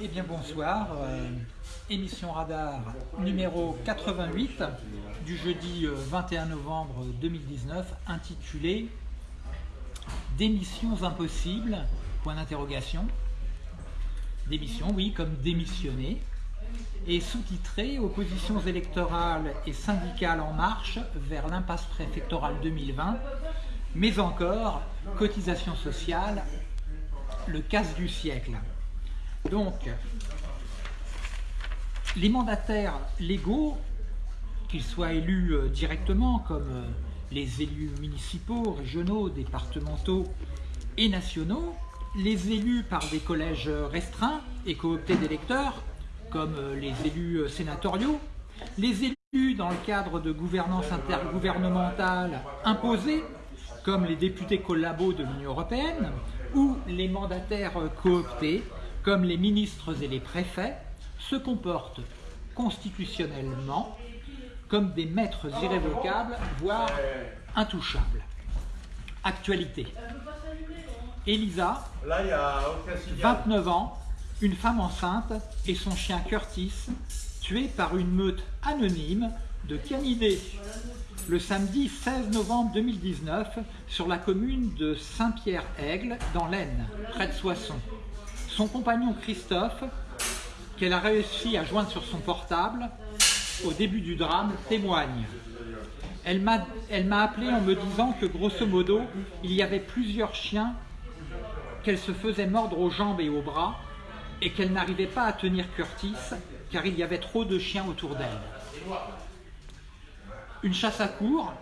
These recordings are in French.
Eh bien bonsoir, euh, émission radar numéro 88 du jeudi 21 euh, novembre 2019 intitulée Démissions impossibles, point d'interrogation. Démission, oui, comme démissionner. Et sous-titré Oppositions électorales et syndicales en marche vers l'impasse préfectorale 2020, mais encore cotisation sociale, le casse du siècle. Donc, les mandataires légaux, qu'ils soient élus euh, directement comme euh, les élus municipaux, régionaux, départementaux et nationaux, les élus par des collèges restreints et cooptés d'électeurs, comme euh, les élus sénatoriaux, les élus dans le cadre de gouvernance intergouvernementale imposée, comme les députés collabos de l'Union européenne, ou les mandataires cooptés, comme les ministres et les préfets, se comportent constitutionnellement comme des maîtres irrévocables, voire intouchables. Actualité. Elisa, 29 ans, une femme enceinte et son chien Curtis, tués par une meute anonyme de canidés le samedi 16 novembre 2019 sur la commune de Saint-Pierre-Aigle dans l'Aisne, près de Soissons. Son compagnon Christophe, qu'elle a réussi à joindre sur son portable au début du drame, témoigne. Elle m'a appelé en me disant que grosso modo, il y avait plusieurs chiens qu'elle se faisait mordre aux jambes et aux bras et qu'elle n'arrivait pas à tenir Curtis car il y avait trop de chiens autour d'elle. Une chasse à cours,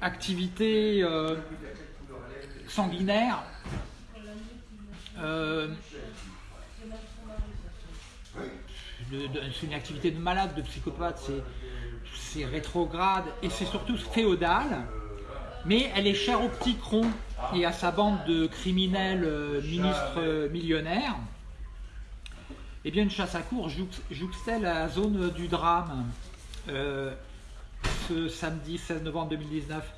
activité euh, sanguinaire euh, c'est une activité de malade, de psychopathe, c'est rétrograde et c'est surtout féodal, mais elle est chère au petit cron et à sa bande de criminels euh, ministres millionnaires. Eh bien, une chasse à cour jouxtait la zone du drame ce samedi 16 novembre 2019.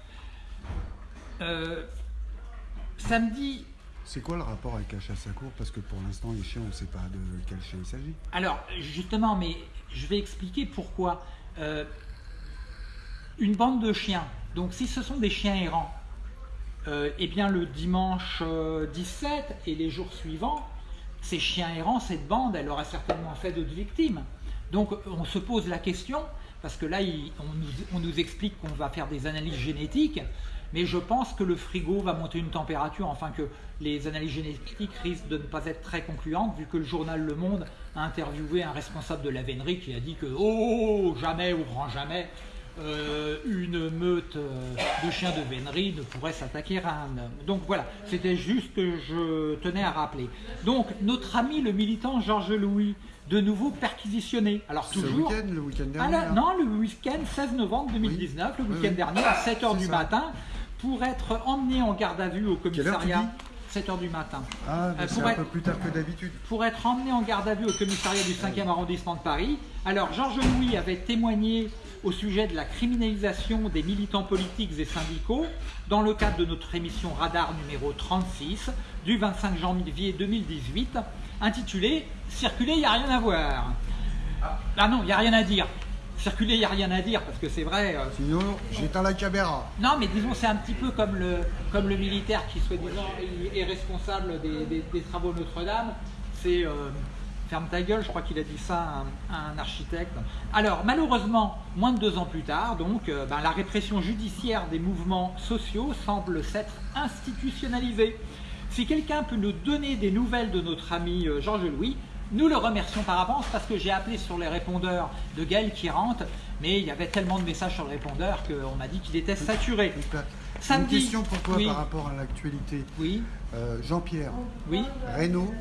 samedi c'est quoi le rapport avec la chasse à cour? Parce que pour l'instant, les chiens, on ne sait pas de quel chien il s'agit. Alors, justement, mais je vais expliquer pourquoi. Euh, une bande de chiens, donc si ce sont des chiens errants, euh, eh bien le dimanche 17 euh, et les jours suivants, ces chiens errants, cette bande, elle aura certainement fait d'autres victimes. Donc on se pose la question, parce que là, on nous explique qu'on va faire des analyses génétiques, mais je pense que le frigo va monter une température, enfin que les analyses génétiques risquent de ne pas être très concluantes, vu que le journal Le Monde a interviewé un responsable de la vénerie qui a dit que « Oh, jamais ou grand jamais euh, une meute euh, de chiens de vénerie ne pourrait s'attaquer à un homme. Donc voilà, c'était juste que je tenais à rappeler. Donc notre ami le militant Georges Louis, de nouveau perquisitionné. Alors toujours. week-end, le week-end dernier Non, le week-end 16 novembre 2019, le week-end dernier à 7h du matin, pour être emmené en garde à vue au commissariat. 7h du matin. Ah, euh, c'est un peu plus tard que d'habitude. Pour être emmené en garde à vue au commissariat du 5e arrondissement de Paris. Alors, Georges Louis avait témoigné au sujet de la criminalisation des militants politiques et syndicaux dans le cadre de notre émission Radar numéro 36 du 25 janvier 2018 intitulée « Circuler, il n'y a rien à voir ». Ah non, il n'y a rien à dire circuler, il n'y a rien à dire, parce que c'est vrai... Euh, Sinon, j'éteins la caméra. Non, mais disons, c'est un petit peu comme le, comme le militaire qui, soi-disant, est responsable des, travaux Notre-Dame. C'est... Euh, ferme ta gueule, je crois qu'il a dit ça à un, architecte. Alors, malheureusement, moins de deux ans plus tard, donc, euh, ben, la répression judiciaire des mouvements sociaux semble s'être institutionnalisée. Si quelqu'un peut nous donner des nouvelles de notre ami Georges Louis, nous le remercions par avance parce que j'ai appelé sur les répondeurs de Gaël qui rentre, mais il y avait tellement de messages sur le répondeur qu'on m'a dit qu'il était saturé. Une question pour toi par rapport à l'actualité. Oui. Euh, Jean-Pierre. Oui. Renault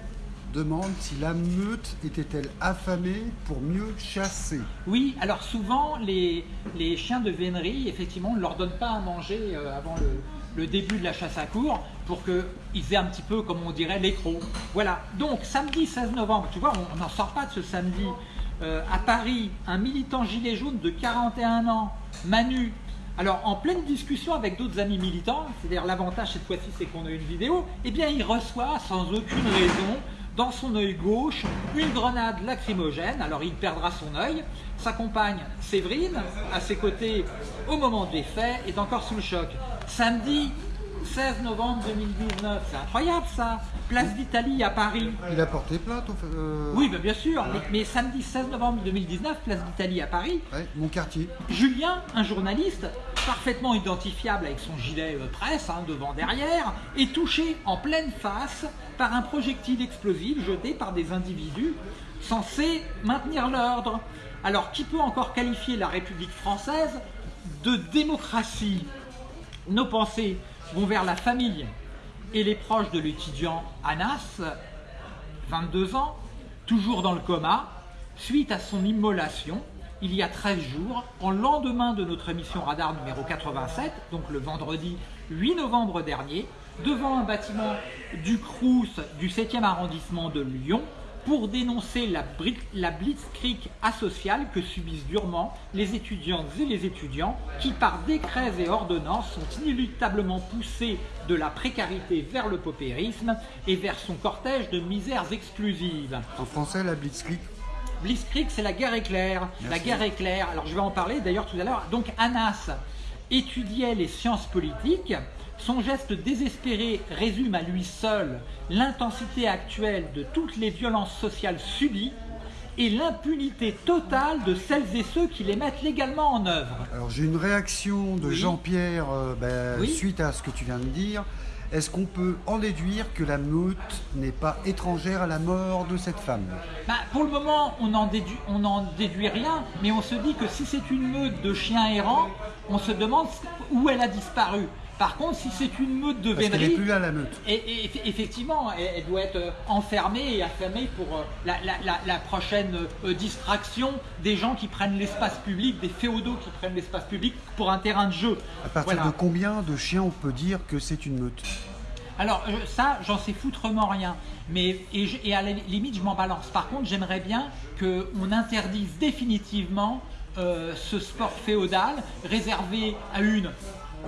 demande si la meute était-elle affamée pour mieux chasser. Oui, alors souvent les, chiens de vénerie, effectivement, on ne leur donne pas à manger euh, avant le, le début de la chasse à cours pour qu'ils aient un petit peu, comme on dirait, l'écro. Voilà, donc samedi 16 novembre, tu vois, on n'en sort pas de ce samedi euh, à Paris, un militant gilet jaune de 41 ans, Manu, alors en pleine discussion avec d'autres amis militants, c'est-à-dire l'avantage cette fois-ci c'est qu'on a une vidéo, eh bien il reçoit sans aucune raison dans son œil gauche une grenade lacrymogène, alors il perdra son œil. Sa compagne Séverine, à ses côtés au moment des faits, est encore sous le choc. Samedi 16 novembre 2019, c'est incroyable ça Place d'Italie à Paris. Il a porté plainte euh, Oui, bien sûr, mais, samedi 16 novembre 2019, Place d'Italie à Paris. mon quartier. Julien, un journaliste parfaitement identifiable avec son gilet euh, presse, hein, devant, derrière, est touché en pleine face par un projectile explosif jeté par des individus censés maintenir l'ordre. Alors, qui peut encore qualifier la République française de démocratie? Nos pensées vont vers la famille. Et les proches de l'étudiant Anas, 22 ans, toujours dans le coma, suite à son immolation il y a 13 jours, en lendemain de notre émission Radar numéro 87, donc le vendredi 8 novembre dernier, devant un bâtiment du Crous du 7e arrondissement de Lyon, pour dénoncer la, la blitzkrieg asociale que subissent durement les étudiantes et les étudiants qui, par décrets et ordonnances, sont inéluctablement poussés de la précarité vers le paupérisme et vers son cortège de misères exclusives. En français, la blitzkrieg Blitzkrieg, c'est la guerre éclair. La guerre éclair, alors je vais en parler d'ailleurs tout à l'heure. Donc Anas étudiait les sciences politiques son geste désespéré résume à lui seul l'intensité actuelle de toutes les violences sociales subies et l'impunité totale de celles et ceux qui les mettent légalement en œuvre. Alors j'ai une réaction de Jean-Pierre euh, ben, suite à ce que tu viens de dire. Est-ce qu'on peut en déduire que la meute n'est pas étrangère à la mort de cette femme? Bah, Pour le moment, on n'en déduit, déduit rien, mais on se dit que si c'est une meute de chiens errants, on se demande où elle a disparu. Par contre, si c'est une meute de vénerie... n'est plus là, la meute. Et, effectivement, elle, doit être euh, enfermée et affamée pour euh, la, prochaine euh, distraction des gens qui prennent l'espace public, des féodaux qui prennent l'espace public pour un terrain de jeu. À partir de combien de chiens on peut dire que c'est une meute? Alors ça, j'en sais foutrement rien. Mais, et, à la limite, je m'en balance. Par contre, j'aimerais bien qu'on interdise définitivement ce sport féodal réservé à une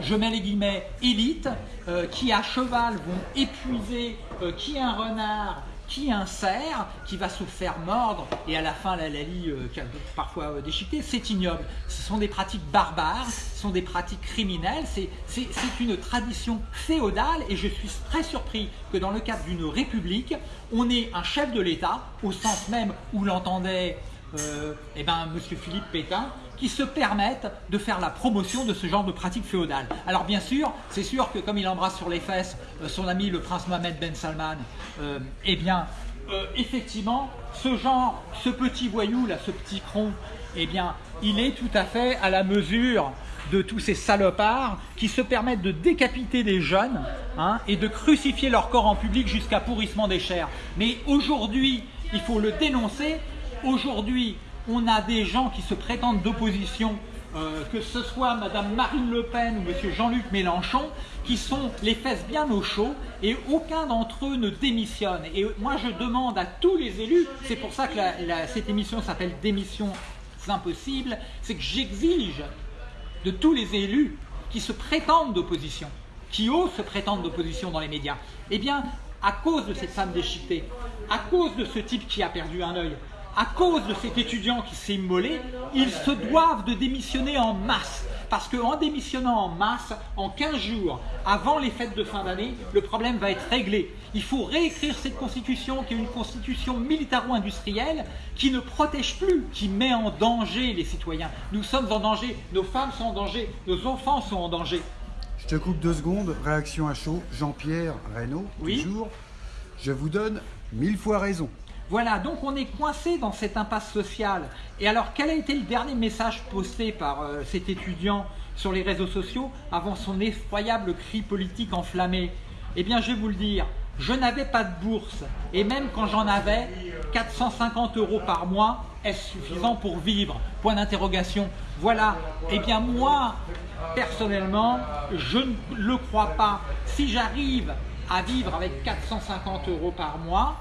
je mets les guillemets, élite, euh, qui à cheval vont épuiser euh, qui un renard, qui un cerf, qui va se faire mordre, et à la fin la lalie euh, parfois déchiquetée, c'est ignoble. Ce sont des pratiques barbares, ce sont des pratiques criminelles, c'est une tradition féodale, et je suis très surpris que dans le cadre d'une république, on ait un chef de l'État, au sens même où l'entendait eh ben, M. Philippe Pétain, qui se permettent de faire la promotion de ce genre de pratique féodale. Alors bien sûr, c'est sûr que comme il embrasse sur les fesses euh, son ami le prince Mohamed Ben Salman, euh, eh bien, euh, effectivement, ce genre, ce petit voyou là, ce petit cron, eh bien, il est tout à fait à la mesure de tous ces salopards qui se permettent de décapiter des jeunes hein, et de crucifier leur corps en public jusqu'à pourrissement des chairs. Mais aujourd'hui, il faut le dénoncer. Aujourd'hui, on a des gens qui se prétendent d'opposition, euh, que ce soit Mme Marine Le Pen ou M. Jean-Luc Mélenchon, qui sont les fesses bien au chaud et aucun d'entre eux ne démissionne. Et moi je demande à tous les élus, c'est pour ça que cette émission s'appelle Démission impossible, c'est que j'exige de tous les élus qui se prétendent d'opposition, qui osent se prétendre d'opposition dans les médias, eh bien, à cause de cette femme déchiquetée, à cause de ce type qui a perdu un œil, à cause de cet étudiant qui s'est immolé, ils se doivent de démissionner en masse. Parce qu'en démissionnant en masse, en 15 jours, avant les fêtes de fin d'année, le problème va être réglé. Il faut réécrire cette constitution qui est une constitution militaro-industrielle qui ne protège plus, qui met en danger les citoyens. Nous sommes en danger, nos femmes sont en danger, nos enfants sont en danger. Je te coupe deux secondes, réaction à chaud, Jean-Pierre Reynaud, toujours. Je vous donne mille fois raison. Voilà, donc on est coincé dans cette impasse sociale. Et alors, quel a été le dernier message posté par euh, cet étudiant sur les réseaux sociaux avant son effroyable cri politique enflammé? Eh bien, je vais vous le dire, je n'avais pas de bourse. Et même quand j'en avais, 450 euros par mois, est-ce suffisant pour vivre? Point d'interrogation. Voilà. Eh bien, moi, personnellement, je ne le crois pas. Si j'arrive à vivre avec 450 euros par mois,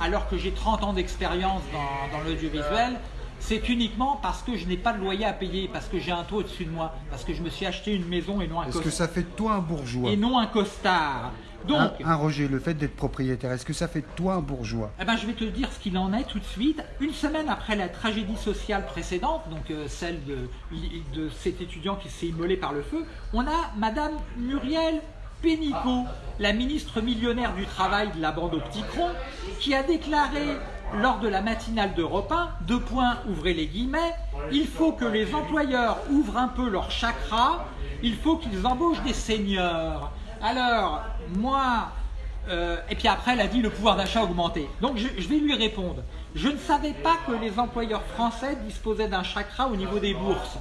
alors que j'ai 30 ans d'expérience dans, l'audiovisuel, c'est uniquement parce que je n'ai pas de loyer à payer, parce que j'ai un taux au-dessus de moi, parce que je me suis acheté une maison et non un Est-ce que ça fait de toi un bourgeois Et non un costard. Donc, un, Roger, le fait d'être propriétaire, est-ce que ça fait de toi un bourgeois? Eh ben, Je vais te dire ce qu'il en est tout de suite. Une semaine après la tragédie sociale précédente, donc euh, celle de, de cet étudiant qui s'est immolé par le feu, on a Madame Muriel Pénicaud, la ministre millionnaire du Travail de la bande au qui a déclaré lors de la matinale d'Europe 1, deux points, ouvrez les guillemets, il faut que les employeurs ouvrent un peu leur chakra, il faut qu'ils embauchent des seniors. Alors, moi, euh, et puis après, elle a dit le pouvoir d'achat augmenté. Donc, je, vais lui répondre. Je ne savais pas que les employeurs français disposaient d'un chakra au niveau des bourses.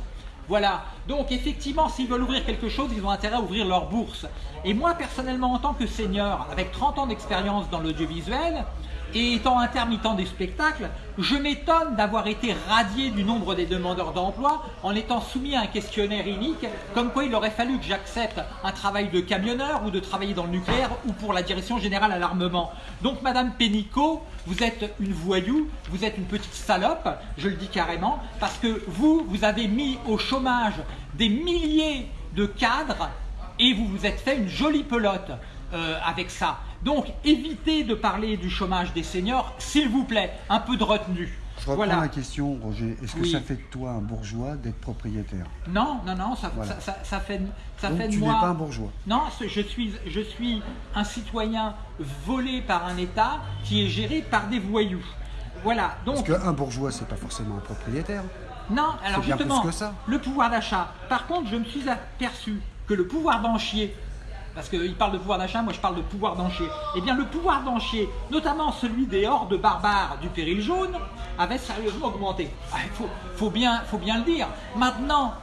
Voilà. Donc, effectivement, s'ils veulent ouvrir quelque chose, ils ont intérêt à ouvrir leur bourse. Et moi, personnellement, en tant que senior, avec 30 ans d'expérience dans l'audiovisuel, et étant intermittent des spectacles, je m'étonne d'avoir été radié du nombre des demandeurs d'emploi en étant soumis à un questionnaire unique, comme quoi il aurait fallu que j'accepte un travail de camionneur ou de travailler dans le nucléaire ou pour la direction générale à l'armement. Donc Madame Pénicaud, vous êtes une voyou, vous êtes une petite salope, je le dis carrément, parce que vous, vous avez mis au chômage des milliers de cadres et vous vous êtes fait une jolie pelote euh, avec ça. Donc, évitez de parler du chômage des seniors, s'il vous plaît, un peu de retenue. Je reprends la question, Roger. Est-ce que ça fait de toi un bourgeois d'être propriétaire Non, non, non, ça, ça, fait, ça fait de moi... tu n'es pas un bourgeois Non, je suis, je suis un citoyen volé par un État qui est géré par des voyous. Voilà, donc... Parce qu'un bourgeois, c'est pas forcément un propriétaire. Non, alors justement, le pouvoir d'achat. Par contre, je me suis aperçu que le pouvoir d'enchier parce qu'il parle de pouvoir d'achat, moi je parle de pouvoir d'enchier. Eh bien le pouvoir d'enchier, notamment celui des hordes barbares du péril jaune, avait sérieusement augmenté. Il ah, faut, bien, faut bien le dire. Maintenant,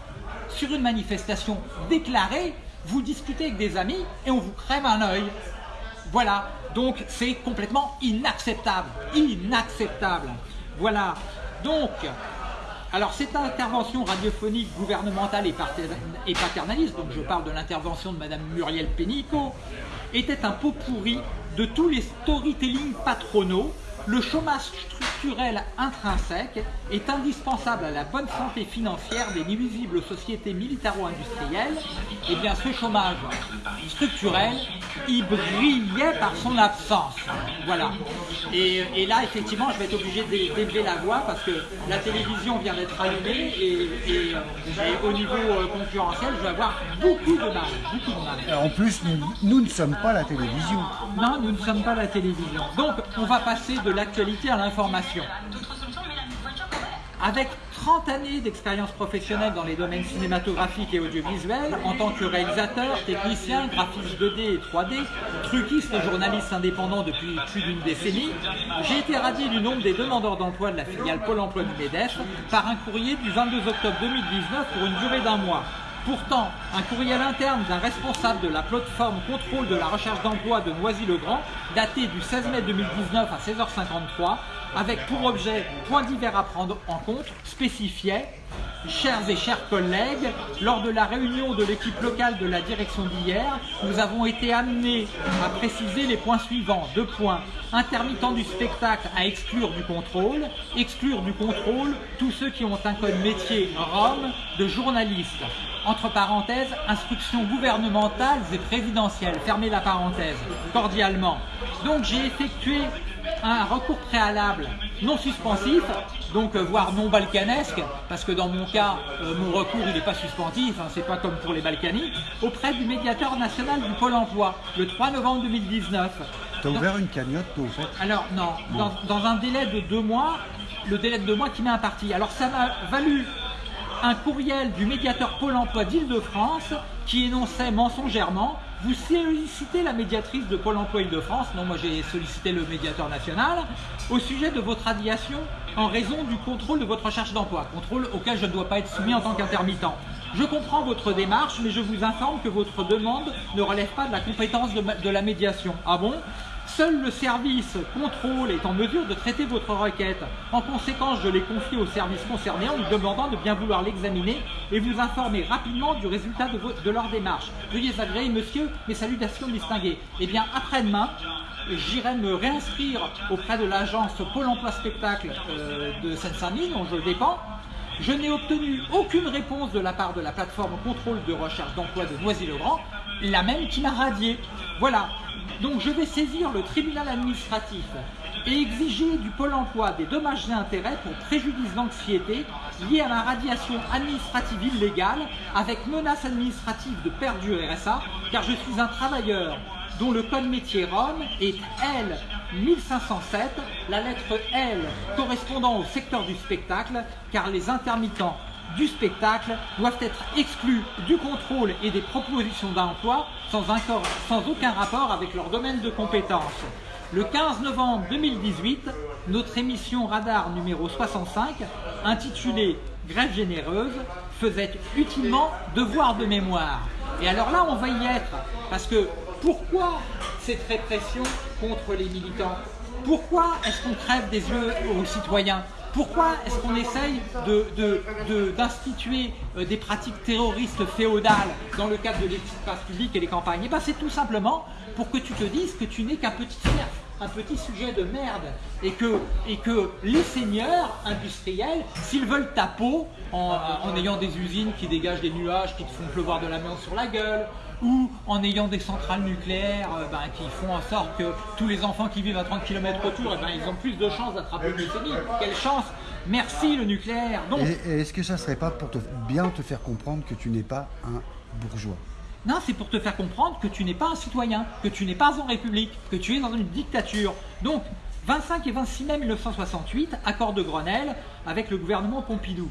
sur une manifestation déclarée, vous discutez avec des amis et on vous crève un œil. Voilà, donc c'est complètement inacceptable. Inacceptable. Voilà. Donc, alors cette intervention radiophonique gouvernementale et paternaliste, donc je parle de l'intervention de Madame Muriel Pénicaud, était un pot pourri de tous les storytelling patronaux le chômage structurel intrinsèque est indispensable à la bonne santé financière des nuisibles sociétés militaro-industrielles. Et eh bien ce chômage structurel, il brillait par son absence. Voilà. Et, là, effectivement, je vais être obligé d'élever la voix parce que la télévision vient d'être allumée et, au niveau euh, concurrentiel, je vais avoir beaucoup de mal. Beaucoup de mal. En plus, nous, nous ne sommes pas la télévision. Non, nous ne sommes pas la télévision. Donc, on va passer de l'actualité à l'information. Avec 30 années d'expérience professionnelle dans les domaines cinématographiques et audiovisuels, en tant que réalisateur, technicien, graphiste 2D et 3D, truquiste et journaliste indépendant depuis plus d'une décennie, j'ai été radié du nombre des demandeurs d'emploi de la filiale Pôle emploi du MEDEF par un courrier du 22 octobre 2019 pour une durée d'un mois. Pourtant, un courriel interne d'un responsable de la plateforme contrôle de la recherche d'emploi de Noisy-le-Grand, daté du 16 mai 2019 à 16h53, avec pour objet point divers à prendre en compte, spécifiait Chers et chers collègues, lors de la réunion de l'équipe locale de la direction d'hier, nous avons été amenés à préciser les points suivants. Deux points. Intermittent du spectacle à exclure du contrôle. Exclure du contrôle tous ceux qui ont un code métier ROM de journaliste. Entre parenthèses, instructions gouvernementales et présidentielles. Fermez la parenthèse, cordialement. Donc j'ai effectué un recours préalable non suspensif, donc euh, voire non balkanesque, parce que dans mon cas, euh, mon recours il n'est pas suspensif, hein, c'est pas comme pour les Balkany, auprès du médiateur national du Pôle emploi, le 3 novembre 2019. Tu as ouvert une cagnotte, toi, au fait? Alors, non, dans, dans, un délai de deux mois, le délai de deux mois qui m'est imparti. Alors, ça m'a valu un courriel du médiateur Pôle emploi d'Île-de-France qui énonçait mensongèrement vous sollicitez la médiatrice de Pôle emploi Île-de-France, non moi j'ai sollicité le médiateur national, au sujet de votre radiation en raison du contrôle de votre recherche d'emploi, contrôle auquel je ne dois pas être soumis en tant qu'intermittent. Je comprends votre démarche, mais je vous informe que votre demande ne relève pas de la compétence de, de la médiation. Ah bon? Seul le service contrôle est en mesure de traiter votre requête. En conséquence, je l'ai confié au service concerné en lui demandant de bien vouloir l'examiner et vous informer rapidement du résultat de, leur démarche. Veuillez agréer, monsieur, mes salutations distinguées. Eh bien, après-demain, j'irai me réinscrire auprès de l'agence Pôle emploi spectacle euh, de Seine-Saint-Denis, dont je dépends. Je n'ai obtenu aucune réponse de la part de la plateforme contrôle de recherche d'emploi de Noisy-le-Grand, la même qui m'a radié. Voilà, donc je vais saisir le tribunal administratif et exiger du Pôle emploi des dommages et intérêts pour préjudice d'anxiété lié à ma radiation administrative illégale avec menace administrative de perte du RSA car je suis un travailleur dont le code métier Rome est L 1507, la lettre L correspondant au secteur du spectacle car les intermittents du spectacle doivent être exclus du contrôle et des propositions d'emploi sans, aucun rapport avec leur domaine de compétence. Le 15 novembre 2018, notre émission Radar numéro 65, intitulée Grève généreuse, faisait utilement devoir de mémoire. Et alors là, on va y être, parce que pourquoi cette répression contre les militants? Pourquoi est-ce qu'on crève des yeux aux citoyens? Pourquoi est-ce qu'on essaye d'instituer euh, des pratiques terroristes féodales dans le cadre de l'espace public et des campagnes? Eh bien c'est tout simplement pour que tu te dises que tu n'es qu'un petit cerf, un petit sujet de merde et que, les seigneurs industriels, s'ils veulent ta peau en, en, ayant des usines qui dégagent des nuages qui te font pleuvoir de la main sur la gueule, ou en ayant des centrales nucléaires euh, ben, qui font en sorte que tous les enfants qui vivent à 30 km autour, eh ben, ils ont plus de chances d'attraper une leucémie. Quelle chance Merci le nucléaire Donc, Et, est-ce que ça serait pas pour te, bien te faire comprendre que tu n'es pas un bourgeois? Non, c'est pour te faire comprendre que tu n'es pas un citoyen, que tu n'es pas en République, que tu es dans une dictature. Donc, 25 et 26 mai 1968, accord de Grenelle avec le gouvernement Pompidou.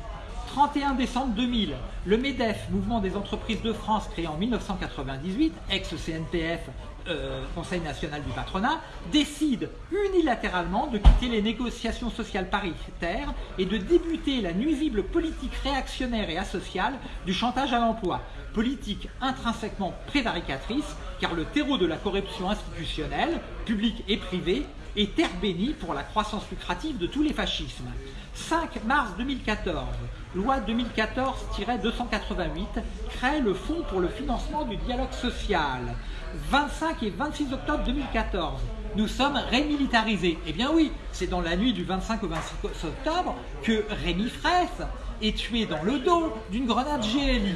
31 décembre 2000, le MEDEF, Mouvement des entreprises de France, créé en 1998, ex-CNPF, euh, Conseil national du patronat, décide unilatéralement de quitter les négociations sociales paritaires et de débuter la nuisible politique réactionnaire et asociale du chantage à l'emploi, politique intrinsèquement prévaricatrice, car le terreau de la corruption institutionnelle, publique et privée, est terre bénie pour la croissance lucrative de tous les fascismes. 5 mars 2014, loi 2014-288 crée le Fonds pour le financement du dialogue social. 25 et 26 octobre 2014, nous sommes rémilitarisés. Eh bien oui, c'est dans la nuit du 25 au 26 octobre que Rémi Fraisse est tué dans le dos d'une grenade GLI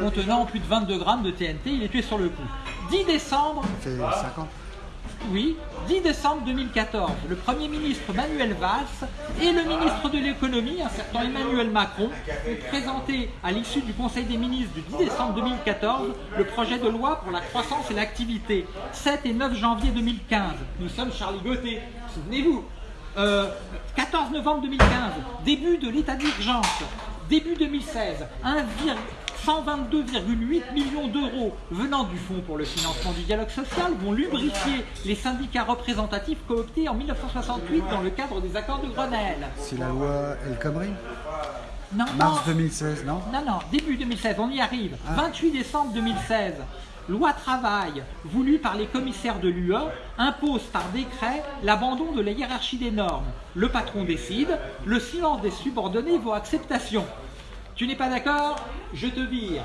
contenant plus de 22 grammes de TNT. Il est tué sur le coup. 10 décembre... C'est 50 oui, 10 décembre 2014, le Premier ministre Manuel Valls et le ministre de l'économie, un certain Emmanuel Macron, ont présenté à l'issue du Conseil des ministres du 10 décembre 2014 le projet de loi pour la croissance et l'activité. 7 et 9 janvier 2015, nous sommes Charlie Gauthier, souvenez-vous. 14 euh, novembre 2015, début de l'état d'urgence. Début 2016, 122,8 millions d'euros venant du Fonds pour le financement du dialogue social vont lubrifier les syndicats représentatifs cooptés en 1968 dans le cadre des accords de Grenelle. C'est la loi El Khomri non, Mars 2016, non? Non, non, début 2016, on y arrive. 28 ah. décembre 2016, loi travail voulue par les commissaires de l'UE impose par décret l'abandon de la hiérarchie des normes. Le patron décide, le silence des subordonnés vaut acceptation. Tu n'es pas d'accord? Je te vire.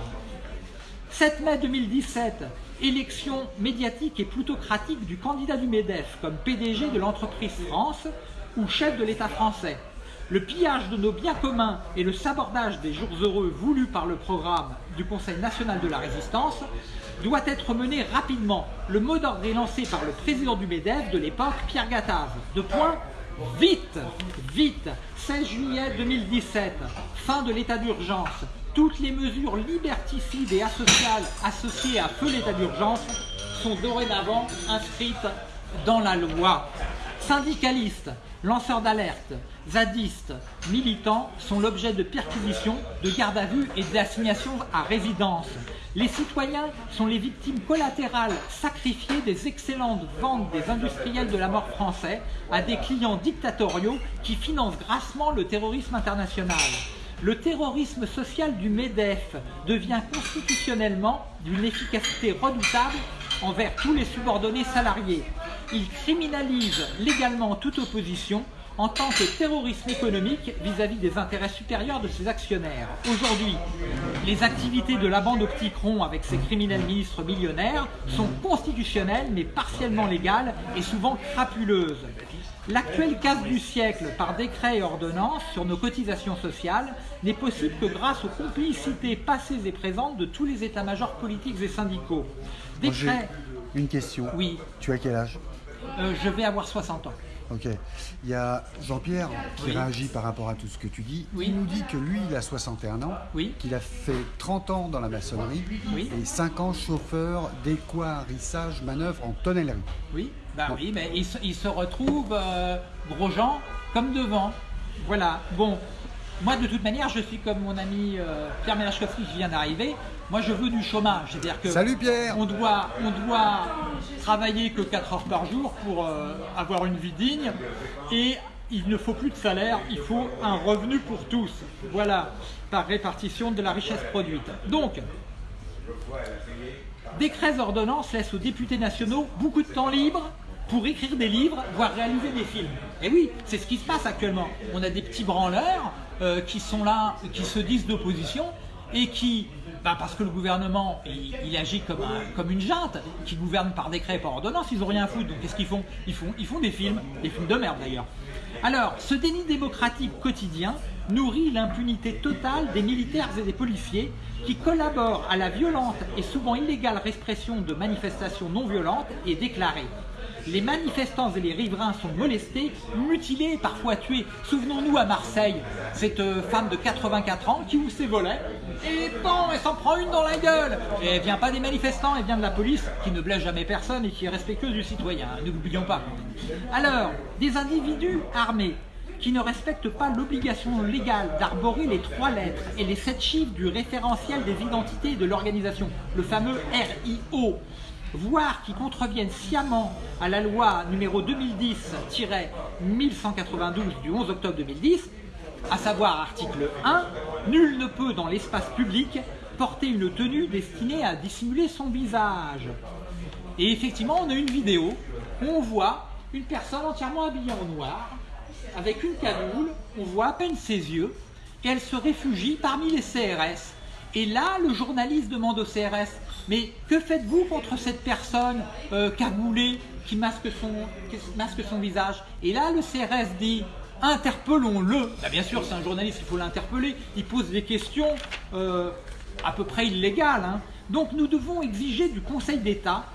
7 mai 2017, élection médiatique et plutocratique du candidat du MEDEF comme PDG de l'entreprise France ou chef de l'État français. Le pillage de nos biens communs et le sabordage des jours heureux voulus par le programme du Conseil national de la résistance doit être mené rapidement. Le mot d'ordre est lancé par le président du MEDEF de l'époque, Pierre Gattaz. De point, vite, vite, 16 juillet 2017, fin de l'état d'urgence. Toutes les mesures liberticides et asociales associées à feu l'état d'urgence sont dorénavant inscrites dans la loi. Syndicalistes, lanceurs d'alerte, zadistes, militants sont l'objet de perquisitions, de garde à vue et d'assignation à résidence. Les citoyens sont les victimes collatérales sacrifiées des excellentes ventes des industriels de la mort français à des clients dictatoriaux qui financent grassement le terrorisme international. Le terrorisme social du MEDEF devient constitutionnellement d'une efficacité redoutable envers tous les subordonnés salariés. Il criminalise légalement toute opposition en tant que terrorisme économique vis-à-vis des intérêts supérieurs de ses actionnaires. Aujourd'hui, les activités de la bande optique rond avec ses criminels ministres millionnaires sont constitutionnelles mais partiellement légales et souvent crapuleuses. L'actuelle casse du siècle par décret et ordonnance sur nos cotisations sociales n'est possible que grâce aux complicités passées et présentes de tous les états-majors politiques et syndicaux. Décret... Une question. Oui. Tu as quel âge? Euh, Je vais avoir 60 ans. Ok. Il y a Jean-Pierre qui réagit par rapport à tout ce que tu dis. Il nous dit que lui, il a 61 ans, qu'il a fait 30 ans dans la maçonnerie et 5 ans chauffeur d'équarrissage manœuvre en tonnellerie. Oui, bah oui, mais il, se retrouve, euh, gros gens, comme devant. Voilà. Bon, moi, de toute manière, je suis comme mon ami euh, Pierre Ménachkowski qui vient d'arriver. Moi, je veux du chômage. C'est-à-dire que Salut Pierre on doit, on doit travailler que 4 heures par jour pour euh, avoir une vie digne. Et il ne faut plus de salaire, il faut un revenu pour tous. Voilà, par répartition de la richesse produite. Donc, décrets ordonnances laissent aux députés nationaux beaucoup de temps libre pour écrire des livres, voire réaliser des films. Et oui, c'est ce qui se passe actuellement. On a des petits branleurs euh, qui sont là, qui se disent d'opposition et qui, bah, parce que le gouvernement, il, agit comme, une junte, qui gouverne par décret et par ordonnance, ils n'ont rien à foutre. Donc qu'est-ce qu'ils font? Ils, font ils font des films, des films de merde d'ailleurs. Alors, ce déni démocratique quotidien nourrit l'impunité totale des militaires et des policiers qui collaborent à la violente et souvent illégale répression de manifestations non violentes et déclarées les manifestants et les riverains sont molestés, mutilés, parfois tués. Souvenons-nous à Marseille, cette euh, femme de 84 ans qui ouvre ses volets et bon, elle s'en prend une dans la gueule. Et elle vient pas des manifestants, elle vient de la police qui ne blesse jamais personne et qui est respectueuse du citoyen. N'oublions pas. Alors, des individus armés qui ne respectent pas l'obligation légale d'arborer les trois lettres et les sept chiffres du référentiel des identités de l'organisation, le fameux RIO, voire qui contreviennent sciemment à la loi numéro 2010-1192 du 11 octobre 2010, à savoir article 1, nul ne peut dans l'espace public porter une tenue destinée à dissimuler son visage. Et effectivement, on a une vidéo où on voit une personne entièrement habillée en noir, avec une cagoule, on voit à peine ses yeux, et elle se réfugie parmi les CRS. Et là, le journaliste demande au CRS mais que faites-vous contre cette personne euh, cagoulée qui masque son, visage? Et là, le CRS dit interpellons-le. Bah, bien sûr, c'est un journaliste, il faut l'interpeller. Il pose des questions euh, à peu près illégales. Hein. Donc nous devons exiger du Conseil d'État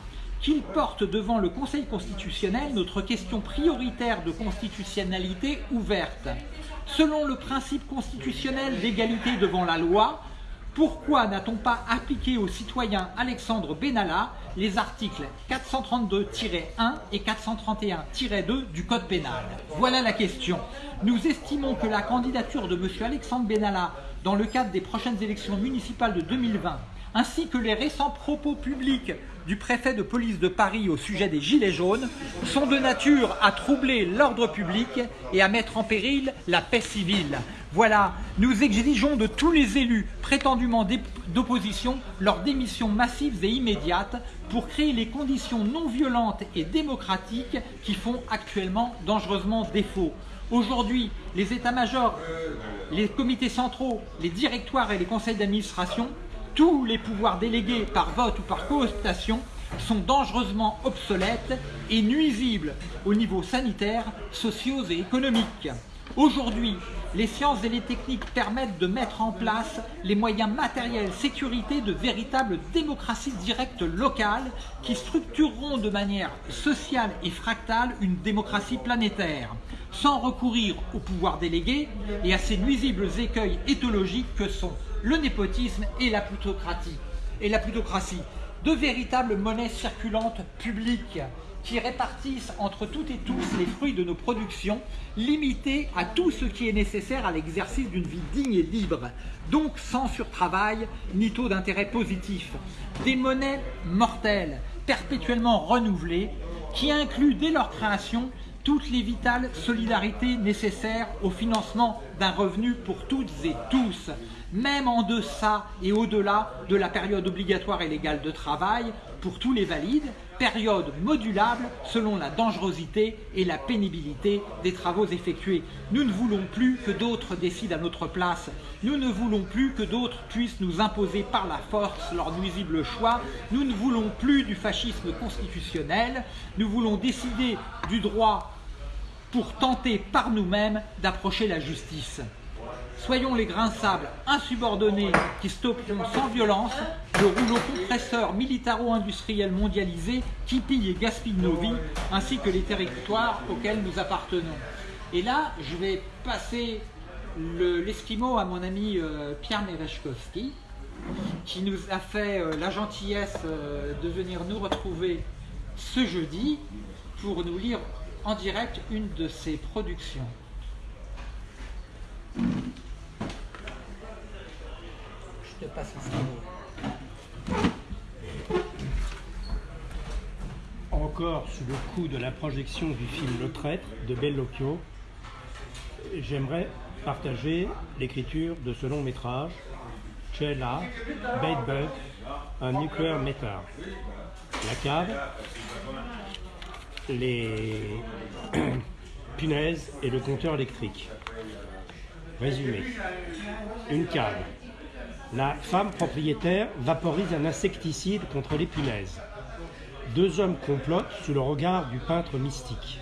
qu'il porte devant le Conseil constitutionnel notre question prioritaire de constitutionnalité ouverte. Selon le principe constitutionnel d'égalité devant la loi, pourquoi n'a-t-on pas appliqué au citoyen Alexandre Benalla les articles 432-1 et 431-2 du Code pénal? Voilà la question. Nous estimons que la candidature de M. Alexandre Benalla dans le cadre des prochaines élections municipales de 2020 ainsi que les récents propos publics du préfet de police de Paris au sujet des Gilets jaunes sont de nature à troubler l'ordre public et à mettre en péril la paix civile. Voilà, nous exigeons de tous les élus prétendument d'opposition leur démission massive et immédiate pour créer les conditions non violentes et démocratiques qui font actuellement dangereusement défaut. Aujourd'hui, les états-majors, les comités centraux, les directoires et les conseils d'administration tous les pouvoirs délégués par vote ou par cooptation sont dangereusement obsolètes et nuisibles au niveau sanitaire, sociaux et économiques. Aujourd'hui, les sciences et les techniques permettent de mettre en place les moyens matériels, sécurité de véritables démocraties directes locales qui structureront de manière sociale et fractale une démocratie planétaire, sans recourir au pouvoir délégué et à ces nuisibles écueils éthologiques que sont le népotisme et la plutocratie. Et la plutocratie, deux véritables monnaies circulantes publiques qui répartissent entre toutes et tous les fruits de nos productions, limitées à tout ce qui est nécessaire à l'exercice d'une vie digne et libre, donc sans surtravail ni taux d'intérêt positif. Des monnaies mortelles, perpétuellement renouvelées, qui incluent dès leur création toutes les vitales solidarités nécessaires au financement d'un revenu pour toutes et tous, même en deçà et au-delà de la période obligatoire et légale de travail pour tous les valides, période modulable selon la dangerosité et la pénibilité des travaux effectués. Nous ne voulons plus que d'autres décident à notre place. Nous ne voulons plus que d'autres puissent nous imposer par la force leur nuisible choix. Nous ne voulons plus du fascisme constitutionnel. Nous voulons décider du droit pour tenter par nous-mêmes d'approcher la justice. Soyons les grains insubordonnés qui stopperont sans violence le rouleau compresseur militaro-industriel mondialisé qui pille et gaspille nos vies, ainsi que les territoires auxquels nous appartenons. Et là, je vais passer l'esquimau à mon ami euh, Pierre Merechkowski, qui nous a fait euh, la gentillesse euh, de venir nous retrouver ce jeudi pour nous lire en direct une de ses productions. Encore sous le coup de la projection du film Le Traître de Bellocchio, j'aimerais partager l'écriture de ce long métrage, Cella, Bug, un nucléaire métal. La cave, les punaises et le compteur électrique. Résumé. Une cave, la femme propriétaire vaporise un insecticide contre les punaises. Deux hommes complotent sous le regard du peintre mystique.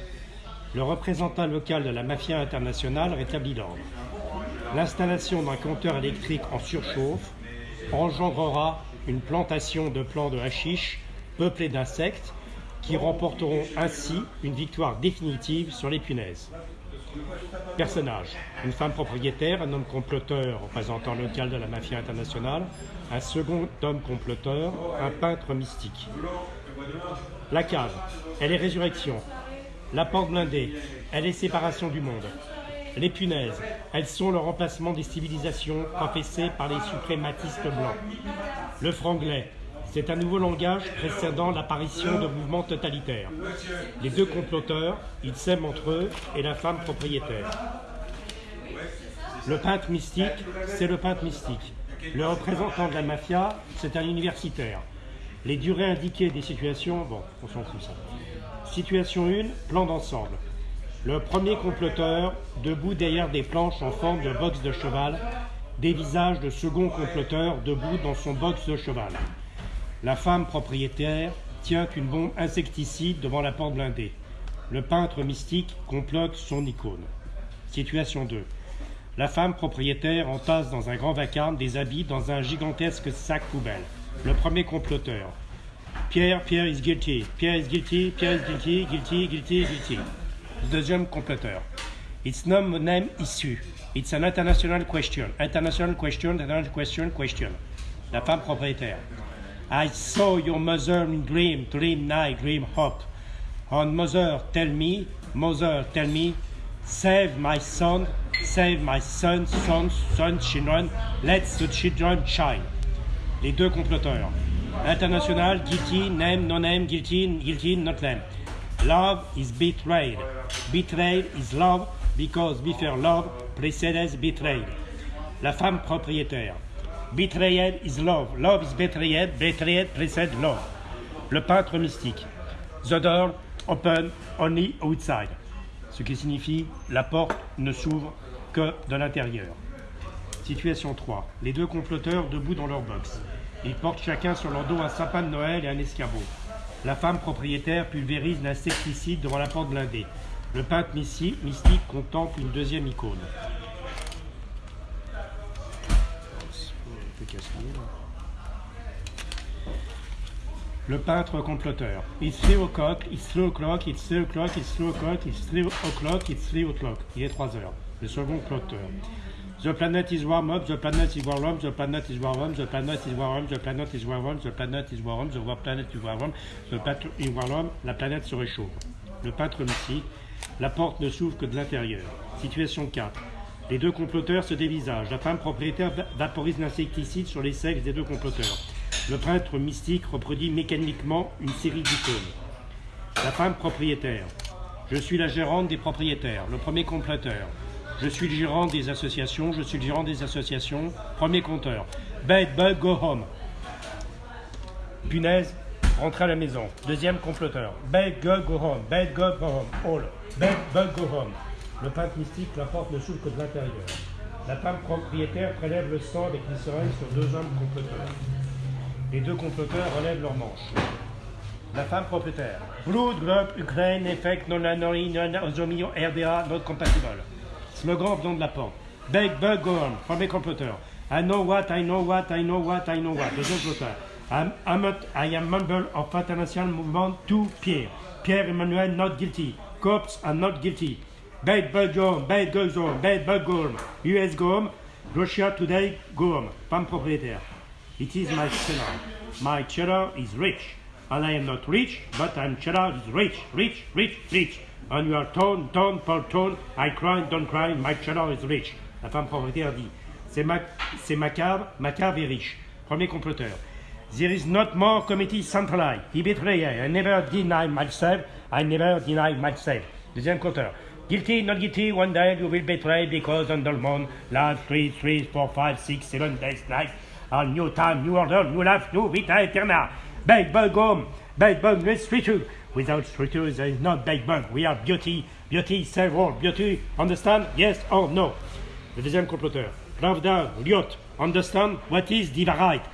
Le représentant local de la mafia internationale rétablit l'ordre. L'installation d'un compteur électrique en surchauffe engendrera une plantation de plants de hashish peuplés d'insectes qui remporteront ainsi une victoire définitive sur les punaises. Personnages. Une femme propriétaire, un homme comploteur représentant local de la mafia internationale, un second homme comploteur, un peintre mystique. La cave. Elle est résurrection. La porte blindée. Elle est séparation du monde. Les punaises. Elles sont le remplacement des civilisations professées par les suprématistes blancs. Le franglais. C'est un nouveau langage précédant l'apparition de mouvements totalitaires. Les deux comploteurs, ils s'aiment entre eux et la femme propriétaire. Le peintre mystique, c'est le peintre mystique. Le représentant de la mafia, c'est un universitaire. Les durées indiquées des situations, bon, on s'en fout ça. Situation 1, plan d'ensemble. Le premier comploteur, debout derrière des planches en forme de box de cheval, dévisage le second comploteur debout dans son box de cheval. La femme propriétaire tient une bombe insecticide devant la porte blindée. Le peintre mystique complote son icône. Situation 2. La femme propriétaire entasse dans un grand vacarme des habits dans un gigantesque sac poubelle. Le premier comploteur. Pierre, Pierre is guilty. Pierre is guilty, Pierre is guilty, guilty, guilty, guilty. Deuxième comploteur. It's no name issue. It's an international question. International question, international question, question. La femme propriétaire. I saw your mother in dream, dream night, dream hop. And mother, tell me, mother, tell me, save my son, save my son, son, son, children, let the children shine. Les deux comploteurs. International, guilty, name, no name, guilty, guilty, not name. Love is betrayed. Betrayed is love because before love precedes betrayed. La femme propriétaire. Betrayed is love. Love is betrayed. Betrayed precedes love. Le peintre mystique. The door open only outside. Ce qui signifie la porte ne s'ouvre que de l'intérieur. Situation 3. Les deux comploteurs debout dans leur box. Ils portent chacun sur leur dos un sapin de Noël et un escabeau. La femme propriétaire pulvérise l'insecticide devant la porte blindée. Le peintre mystique contemple une deuxième icône. Le peintre comploteur. It's three o'clock, it's three o'clock, it's three o'clock, it's three o'clock, it's three o'clock, it's three o'clock. Il est 3 heures. Le second comploteur. The planet is warm up, the planet is warm up, the planet is warm up, the planet is warm up, the planet is warm up, the planet is warm up, the planet is warm up, the planet is warm la planète se réchauffe. Le peintre mystique. La porte ne s'ouvre que de l'intérieur. Situation 4. Les deux comploteurs se dévisagent. La femme propriétaire vaporise l'insecticide sur les sexes des deux comploteurs. Le peintre mystique reproduit mécaniquement une série d'icônes. La femme propriétaire. Je suis la gérante des propriétaires. Le premier comploteur. Je suis le gérant des associations, je suis le gérant des associations. Premier compteur. Bad bug, go home. Punaise, rentre à la maison. Deuxième comploteur. Bad bug, go home. Bad bug, go home. All. Bad bug, go home. Le peintre mystique, la porte ne s'ouvre que de l'intérieur. La femme propriétaire prélève le sang avec glycérine sur deux hommes comploteurs. Les deux comploteurs relèvent leurs manches. La femme propriétaire. Blood Group Ukraine Effect Non Anori Non Ozomio RDA Not Compatible. Slogan venant de la porte. Beg Bug Go On. Premier comploteur. I know what, I know what, I know what, I know what. Deuxième comploteur. I'm, I'm a, I am member of International Movement to Pierre. Pierre Emmanuel not guilty. Cops are not guilty. Bad home, bad home, bad home. US go home, Russia today go home. Femme propriétaire. It is my cellar. My cellar is rich. And I am not rich, but I'm is rich, rich, rich, rich. And you are tone, tone, per tone. I cry, don't cry, my cellar is rich. La femme propriétaire dit C'est ma, c'est ma cave, ma cave est riche. Premier comploteur. There is not more committee centralized. He betrayed. I never deny myself. I never deny myself. Deuxième compteur. Guilty, not guilty, one day you will betray because under the moon, last three, three, four, five, six, seven days, night, a new time, new order, new life, new vita eterna. Big bug home, um, big bug let's structure. Without structure, there is not big bug. We are beauty, beauty, save all, beauty, understand? Yes or no? Le deuxième comploteur. Pravda, Liot, understand what is the variety?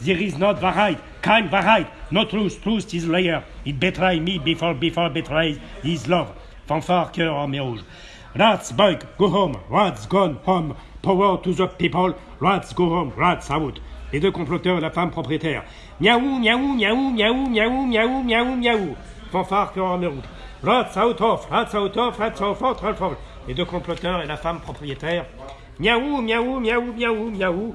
There is not variety, kind variety, no truth, truth is liar. It betray me before, before betrays his love. Fanfare, cœur, armée rouge. Rats, bug, go home. Rats, gone home. Power to the people. Rats, go home. Rats, out. Les deux comploteurs et la femme propriétaire. Miaou, miaou, miaou, miaou, miaou, miaou, miaou, miaou. Fanfare, cœur, armée rouge. Rats, out of. Rats, out of. Rats, out of. Rats, out Les deux comploteurs et la femme propriétaire. Miaou, miaou, miaou, miaou, miaou.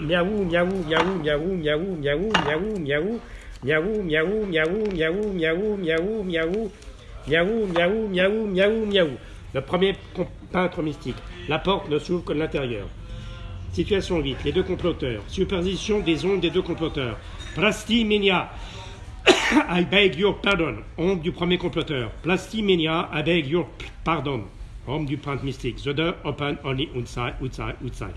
miaou, miaou, miaou, miaou, miaou, miaou, miaou, miaou. Miaou, miaou, miaou, miaou, miaou, miaou, miaou. Miaou, miaou, miaou, miaou, miaou. Le premier peintre mystique. La porte ne s'ouvre que de l'intérieur. Situation 8. Les deux comploteurs. Superposition des ondes des deux comploteurs. Plastimenia. I beg your pardon. Ombre du premier comploteur. Plastimenia. I beg your pardon. Ombre du peintre mystique. The door open only outside, outside, outside.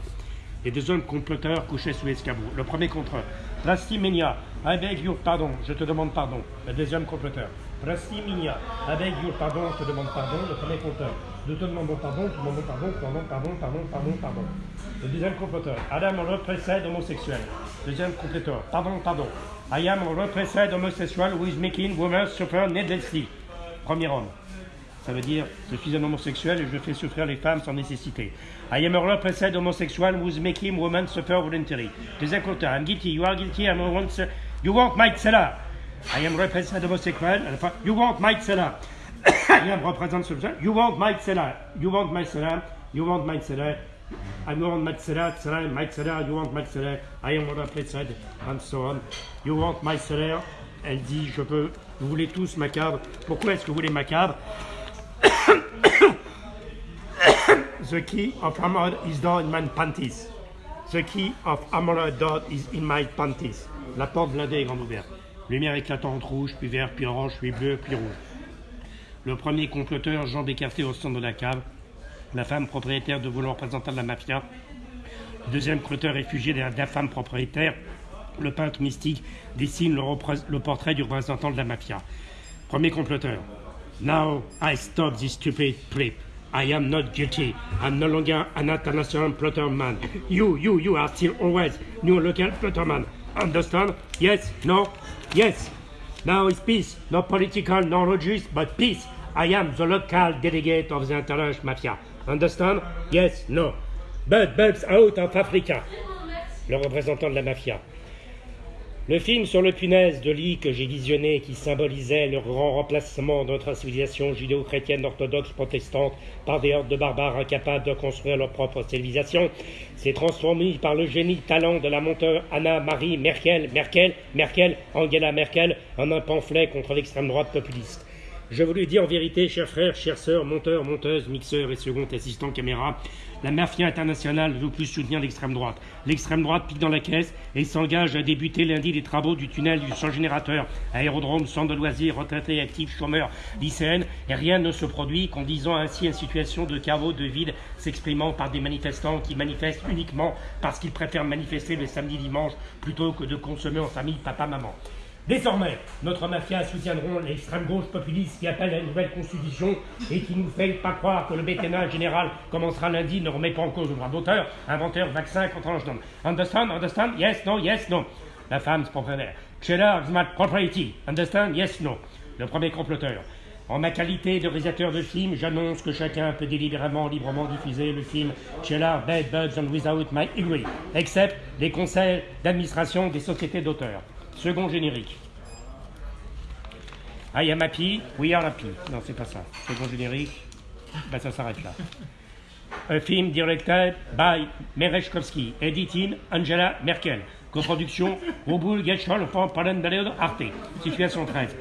Les deux hommes comploteurs couchés sous l'escabeau. Le premier contre Plastimenia. I beg your pardon. Je te demande pardon. Le deuxième comploteur. I beg your pardon. Je te demande pardon. Le premier comploteur. Nous te demandons pardon. Nous demandons pardon. Pardon, pardon, pardon, pardon, pardon. Le deuxième comploteur. Adam repressed homosexuel. Deuxième comploteur. Pardon, pardon. I am repressed homosexual who is making women suffer needlessly. Premier homme. Ça veut dire, je suis un homosexuel et je fais souffrir les femmes sans nécessité. I am a repressed homosexual who is making women suffer voluntarily. Deuxième compteur. I'm guilty. You are guilty. I'm a once. You want my cellar. I am repressed homosexual. You want my cellar. I am repressed You want my cellar. You want my cellar. You want my cellar. I want my cellar. Cellar. My cellar. You want my cellar. I am repressed. And so on. You want my cellar. Elle dit, je peux, vous voulez tous macabre. Pourquoi est-ce que vous voulez macabre? The key of armor is down in my panties. The key of door is in my panties. La porte blindée est grande ouverte. Lumière éclatante rouge, puis vert, puis orange, puis bleu, puis rouge. Le premier comploteur, jambes écartées au centre de la cave. La femme propriétaire de vouloir représentant de la mafia. Le deuxième comploteur réfugié derrière la femme propriétaire. Le peintre mystique dessine le, le portrait du représentant de la mafia. Premier comploteur. Now I stop this stupid trip. I am not guilty. I'm no longer an international plotter man. You, you, you are still always new local plotter man. Understand? Yes? No? Yes. Now it's peace. No political, no religious, but peace. I am the local delegate of the international mafia. Understand? Yes? No? But bugs out of Africa. Le représentant de la mafia. Le film sur le punaise de lit que j'ai visionné, qui symbolisait le grand remplacement de notre civilisation judéo-chrétienne orthodoxe protestante par des hordes de barbares incapables de construire leur propre civilisation, s'est transformé par le génie talent de la monteur Anna-Marie Merkel, Merkel, Merkel, Angela Merkel, en un pamphlet contre l'extrême droite populiste. Je vous le dis en vérité, chers frères, chères sœurs, monteurs, monteuses, mixeurs et second assistants caméra, la mafia internationale veut plus soutenir l'extrême droite. L'extrême droite pique dans la caisse et s'engage à débuter lundi les travaux du tunnel du sans générateur, aérodrome, centre de loisirs, retraités actifs, chômeurs, lycéennes, et rien ne se produit, conduisant ainsi à une situation de chaos, de vide, s'exprimant par des manifestants qui manifestent uniquement parce qu'ils préfèrent manifester le samedi dimanche plutôt que de consommer en famille papa-maman. Désormais, notre mafia soutiendront l'extrême gauche populiste qui appelle à une nouvelle constitution et qui nous fait pas croire que le bétennage général commencera lundi ne remet pas en cause le droit d'auteur, inventeur, vaccin contre l'âge Understand? Understand? Yes, no, yes, no. La femme propriétaire. Cheddar is my property. Understand? Yes, no. Le premier comploteur. En ma qualité de réalisateur de film, j'annonce que chacun peut délibérément, librement diffuser le film Cheddar, Bad Bugs and Without My Agree, except les conseils d'administration des sociétés d'auteurs. Second générique. I am happy, we are happy. Non, c'est pas ça. Second générique, ben ça s'arrête là. Un film directed by Merechkovski, editing Angela Merkel. Coproduction Robul Getschol von Arte. Situation 13.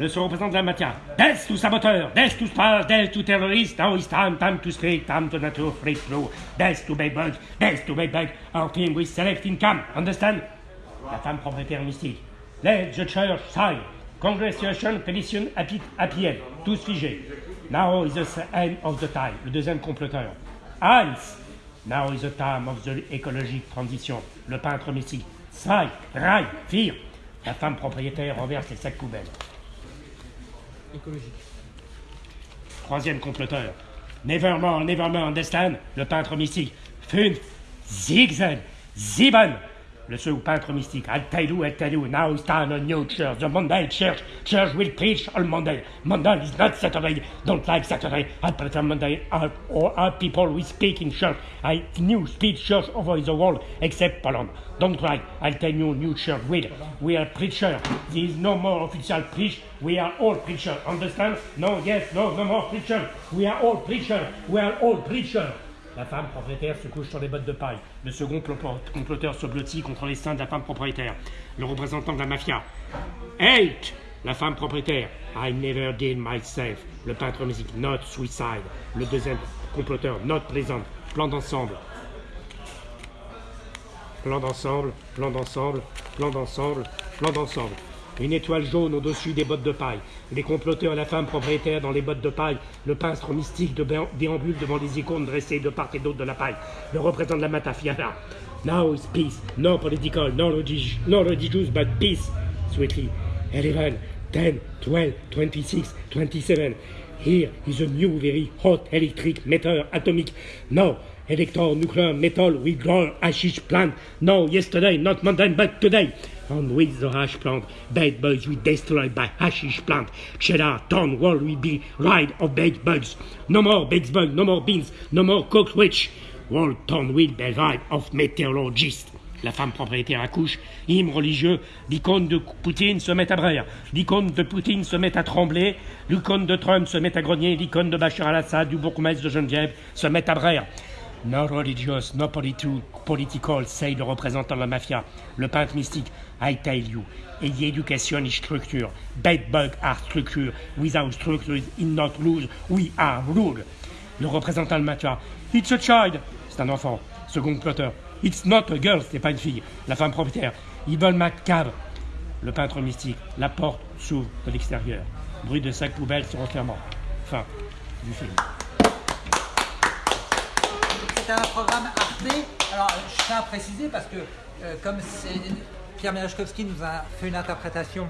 Le se représente la matière. Death to saboteur, death to spy, death to terrorist, now it's time, time to speak, time to nature, free flow, death to bug, death to bug, our team with select income, understand? La femme propriétaire mystique. Let the church sign. Congratulations, petition, happy, Tous figés. Now is the end of the time. Le deuxième comploteur. Hans. Now is the time of the ecologic transition. Le peintre mystique. Sai, Rai, Fir. La femme propriétaire renverse les sacs poubelles. Écologique. Troisième comploteur. Nevermore, nevermore, understand. Le peintre mystique. Fünf, Zigzag, Ziban. Le seul peintre mystique. I'll tell you, I'll tell you. Now stand on new church. The Monday church. Church will preach on Monday. Monday is not Saturday. Don't like Saturday. I prefer Monday. Or all people we speak in church. I new speech church over the world except Poland. Don't try. I'll tell you, new church will. We are preacher. There is no more official preach. We are all preacher. Understand? No, yes, no, no more preacher. We are all preacher. We are all preacher. La femme propriétaire se couche sur les bottes de paille. Le second comploteur se blottit contre les seins de la femme propriétaire. Le représentant de la mafia. Eight La femme propriétaire. I never did myself. Le peintre musique. Not suicide. Le deuxième comploteur. Not pleasant. Plan d'ensemble. Plan d'ensemble, plan d'ensemble, plan d'ensemble, plan d'ensemble une étoile jaune au-dessus des bottes de paille, les comploteurs la femme propriétaire dans les bottes de paille, le peintre mystique de déambule devant les icônes dressées de part et d'autre de la paille, le représentant de la matafiana. Now is peace, no political, no, religious, but peace, sweetly. 11, 10, 12, 26, 27. Here is a new very hot electric meter atomic. Now, electro nuclear metal grow hashish plant. No, yesterday, not Monday, but today. And with the hash plant, bad bugs we destroyed by hashish plant. Cheddar, town wall we be ride of bad bugs. No more bad bugs, no more beans, no more cockroach. World town will be ride of meteorologist. La femme propriétaire accouche, hymne religieux, l'icône de Poutine se met à braire, l'icône de Poutine se met à trembler, l'icône de Trump se met à grogner, l'icône de Bachar al-Assad, du bourgmestre de Geneviève se met à braire. No religious, no political, say le représentant de la mafia, le peintre mystique. I tell you, education is structure. Bad bug are structure. Without structure in not lose. We are rule. Le représentant de mafia. It's a child. C'est un enfant. Second plotter. It's not a girl. C'est pas une fille. La femme propriétaire. Evil cave. Le peintre mystique. La porte s'ouvre de l'extérieur. Bruit de sac poubelle se refermant. Fin du film c'est un programme Arte. Alors, je tiens à préciser parce que, euh, comme Pierre Merechkowski nous a fait une interprétation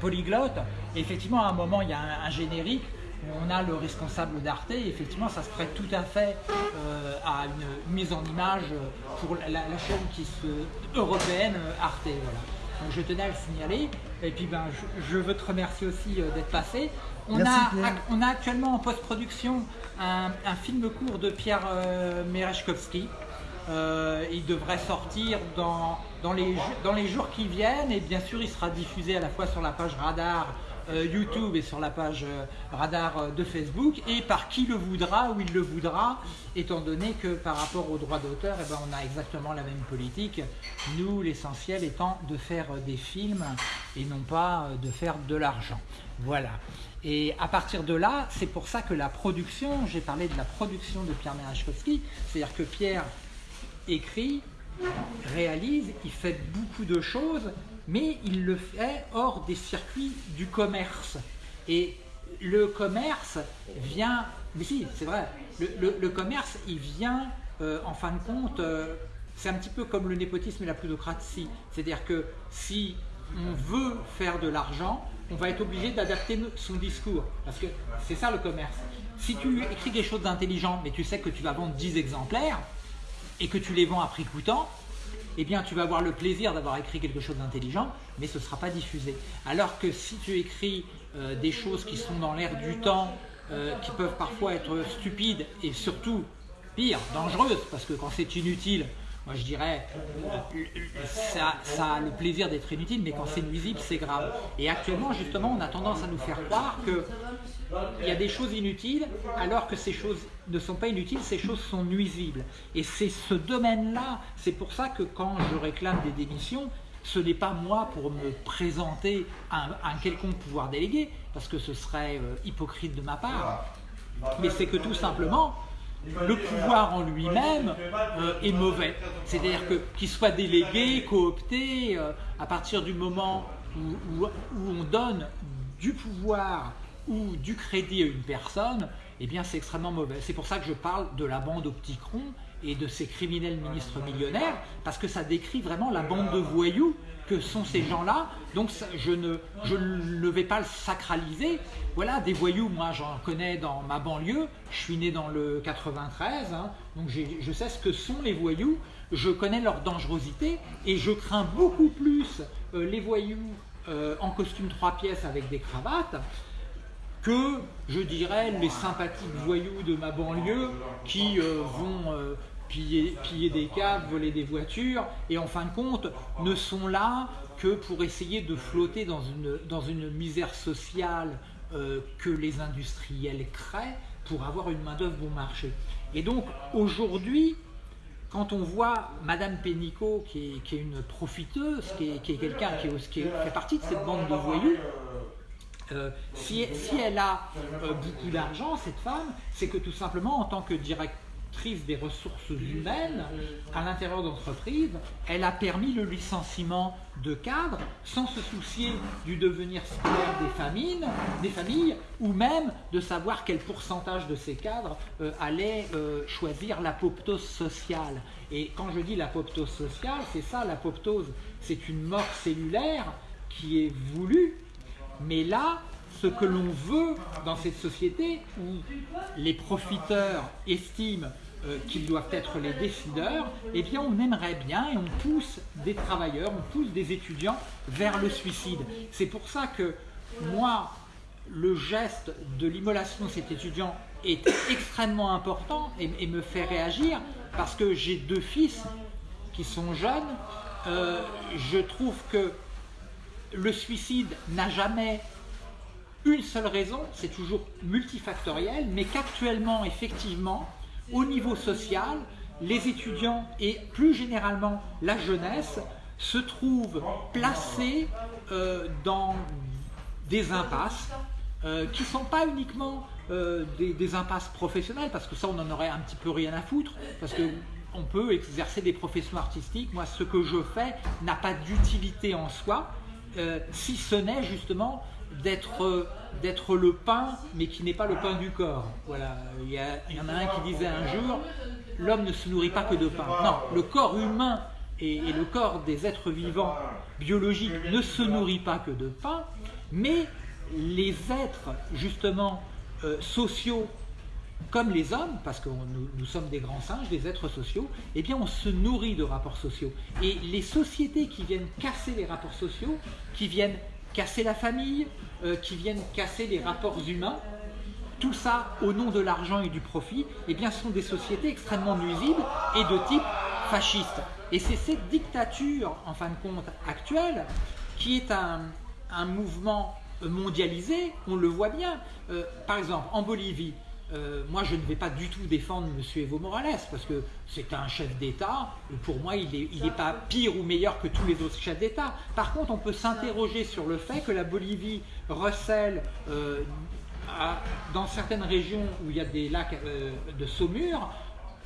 polyglotte, effectivement, à un moment, il y a un, générique où on a le responsable d'Arte. Effectivement, ça se prête tout à fait euh, à une mise en image pour la, chaîne qui se, européenne Arte. Donc, je tenais à le signaler. Et puis, ben, je, veux te remercier aussi euh, d'être passé. On, a, on a actuellement en post-production un, film court de Pierre euh. Euh, il devrait sortir dans, les, jours qui viennent et bien sûr il sera diffusé à la fois sur la page Radar YouTube et sur la page radar de Facebook et par qui le voudra ou il le voudra, étant donné que par rapport aux droits d'auteur, eh ben, on a exactement la même politique. Nous, l'essentiel étant de faire des films et non pas de faire de l'argent. Voilà. Et à partir de là, c'est pour ça que la production, j'ai parlé de la production de Pierre Merachkowski, c'est-à-dire que Pierre écrit, réalise, il fait beaucoup de choses, mais il le fait hors des circuits du commerce. Et le commerce vient, mais si, c'est vrai, le, commerce, il vient, euh, en fin de compte, euh, c'est un petit peu comme le népotisme et la plutocratie. C'est-à-dire que si on veut faire de l'argent, on va être obligé d'adapter son discours. Parce que c'est ça le commerce. Si tu écris quelque chose d'intelligent, mais tu sais que tu vas vendre 10 exemplaires, et que tu les vends à prix coûtant, eh bien tu vas avoir le plaisir d'avoir écrit quelque chose d'intelligent, mais ce ne sera pas diffusé. Alors que si tu écris euh, des choses qui sont dans l'air du temps, euh, qui peuvent parfois être stupides et surtout, pire, dangereuses, parce que quand c'est inutile, moi je dirais, ça, ça a le plaisir d'être inutile, mais quand c'est nuisible, c'est grave. Et actuellement, justement, on a tendance à nous faire croire qu'il y a des choses inutiles, alors que ces choses ne sont pas inutiles, ces choses sont nuisibles. Et c'est ce domaine-là, c'est pour ça que quand je réclame des démissions, ce n'est pas moi pour me présenter un, un, quelconque pouvoir délégué, parce que ce serait euh, hypocrite de ma part, mais c'est que tout simplement, le pouvoir en lui-même euh, est mauvais. C'est-à-dire qu'il soit délégué, coopté, euh, à partir du moment où, on donne du pouvoir ou du crédit à une personne, eh bien c'est extrêmement mauvais. C'est pour ça que je parle de la bande au petit cron et de ces criminels ministres millionnaires, parce que ça décrit vraiment la bande de voyous que sont ces gens-là. Donc je ne, vais pas le sacraliser. Voilà, des voyous, moi j'en connais dans ma banlieue. Je suis né dans le 93, hein. donc je sais ce que sont les voyous. Je connais leur dangerosité et je crains beaucoup plus euh, les voyous euh, en costume trois pièces avec des cravates que, je dirais, les sympathiques voyous de ma banlieue qui euh, vont piller, des caves, voler des voitures, et en fin de compte ne sont là que pour essayer de flotter dans une, dans une misère sociale euh, que les industriels créent pour avoir une main-d'œuvre bon marché. Et donc aujourd'hui, quand on voit Madame Pénicaud, qui est, une profiteuse, qui est, quelqu'un qui, fait partie de cette bande de voyous, euh, si, si, elle a euh, beaucoup d'argent, cette femme, c'est que tout simplement, en tant que des ressources humaines à l'intérieur d'entreprise, elle a permis le licenciement de cadres sans se soucier du devenir scolaire des familles, des familles ou même de savoir quel pourcentage de ces cadres euh, allait euh, choisir l'apoptose sociale. Et quand je dis l'apoptose sociale, c'est ça, l'apoptose, c'est une mort cellulaire qui est voulue, mais là, ce que l'on veut dans cette société où les profiteurs estiment euh, qu'ils doivent être les décideurs, eh bien on aimerait bien et on pousse des travailleurs, on pousse des étudiants vers le suicide. C'est pour ça que moi, le geste de l'immolation de cet étudiant est extrêmement important et, me fait réagir parce que j'ai deux fils qui sont jeunes. Euh, je trouve que le suicide n'a jamais une seule raison, c'est toujours multifactoriel, mais qu'actuellement, effectivement, au niveau social, les étudiants et plus généralement la jeunesse se trouvent placés euh, dans des impasses euh, qui ne sont pas uniquement euh, des, impasses professionnelles, parce que ça on en aurait un petit peu rien à foutre, parce qu'on peut exercer des professions artistiques. Moi, ce que je fais n'a pas d'utilité en soi, si ce n'est justement d'être d'être le pain, mais qui n'est pas le pain du corps. Voilà, il y, en a un qui disait un jour, l'homme ne se nourrit pas que de pain. Non, le corps humain et, le corps des êtres vivants biologiques ne se nourrit pas que de pain, mais les êtres justement euh, sociaux comme les hommes, parce que nous, nous, sommes des grands singes, des êtres sociaux, eh bien on se nourrit de rapports sociaux. Et les sociétés qui viennent casser les rapports sociaux, qui viennent casser la famille, euh, qui viennent casser les rapports humains, tout ça au nom de l'argent et du profit, eh bien, sont des sociétés extrêmement nuisibles et de type fasciste. Et c'est cette dictature, en fin de compte, actuelle, qui est un, mouvement mondialisée, on le voit bien. par exemple, en Bolivie, euh, moi, je ne vais pas du tout défendre M. Evo Morales parce que c'est un chef d'État. Pour moi, il n'est pas pire ou meilleur que tous les autres chefs d'État. Par contre, on peut s'interroger sur le fait que la Bolivie recèle euh, dans certaines régions où il y a des lacs euh, de saumure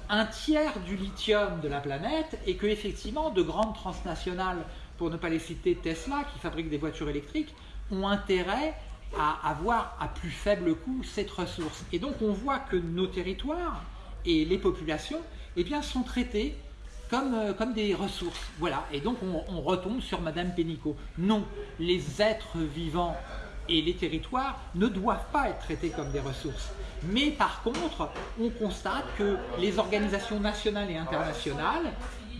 un tiers du lithium de la planète et que effectivement de grandes transnationales, pour ne pas les citer Tesla, qui fabriquent des voitures électriques, ont intérêt à avoir à plus faible coût cette ressource. Et donc on voit que nos territoires et les populations eh sont traités comme, euh, comme des ressources. Voilà. Et donc on, on retombe sur Madame Pénicaud. Non, les êtres vivants et les territoires ne doivent pas être traités comme des ressources. Mais par contre, on constate que les organisations nationales et internationales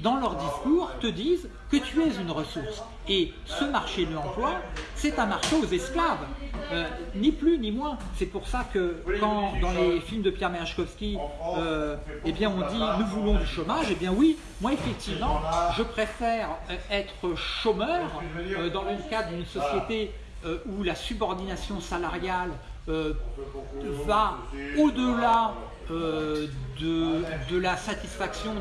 dans leur discours, te disent que tu es une ressource. Et ce marché de l'emploi, c'est un marché aux esclaves, euh, ni plus ni moins. C'est pour ça que quand dans les films de Pierre Merechkowski, euh, eh bien on dit nous voulons du chômage, eh bien oui, moi effectivement, je préfère euh, être chômeur dans le cadre d'une société où la subordination salariale va au-delà de, la satisfaction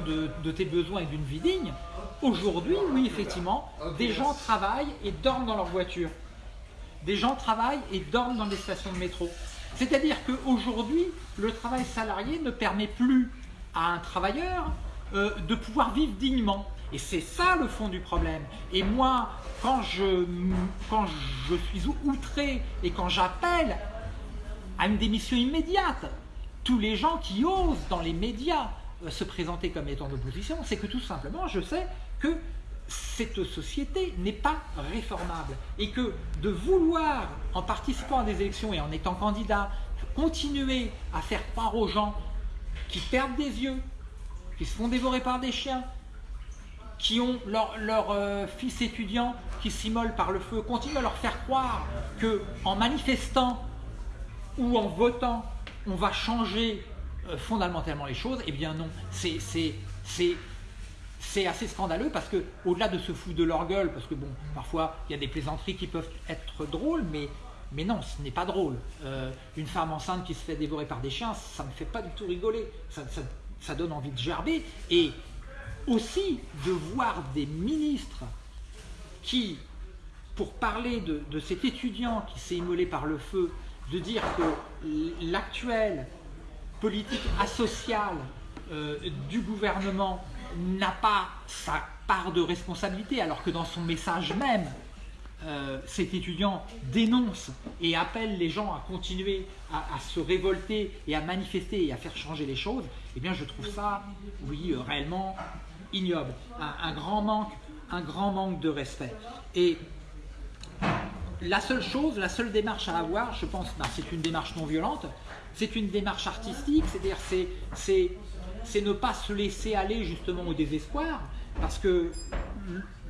de, tes besoins et d'une vie digne, aujourd'hui, oui, effectivement, des gens travaillent et dorment dans leur voiture. Des gens travaillent et dorment dans des stations de métro. C'est-à-dire qu'aujourd'hui, le travail salarié ne permet plus à un travailleur euh, de pouvoir vivre dignement. Et c'est ça le fond du problème. Et moi, quand je suis outré et quand j'appelle à une démission immédiate, tous les gens qui osent dans les médias euh, se présenter comme étant d'opposition, c'est que tout simplement, je sais que cette société n'est pas réformable et que de vouloir, en participant à des élections et en étant candidat, continuer à faire croire aux gens qui perdent des yeux, qui se font dévorer par des chiens, qui ont leur, euh, fils étudiant qui s'immole par le feu, continuer à leur faire croire que en manifestant ou en votant on va changer euh, fondamentalement les choses, eh bien non, c'est assez scandaleux parce que au-delà de se foutre de leur gueule, parce que bon, parfois il y a des plaisanteries qui peuvent être drôles, mais, non, ce n'est pas drôle. Euh, une femme enceinte qui se fait dévorer par des chiens, ça ne fait pas du tout rigoler, ça, donne envie de gerber. Et aussi de voir des ministres qui, pour parler de cet étudiant qui s'est immolé par le feu, de dire que l'actuelle politique asociale euh, du gouvernement n'a pas sa part de responsabilité, alors que dans son message même, euh, cet étudiant dénonce et appelle les gens à continuer à, se révolter et à manifester et à faire changer les choses, eh bien je trouve ça, oui, euh, réellement ignoble. Un, un, grand manque, un grand manque de respect. Et la seule chose, la seule démarche à avoir, je pense, bah, c'est une démarche non violente, c'est une démarche artistique, c'est-à-dire c'est ne pas se laisser aller justement au désespoir, parce que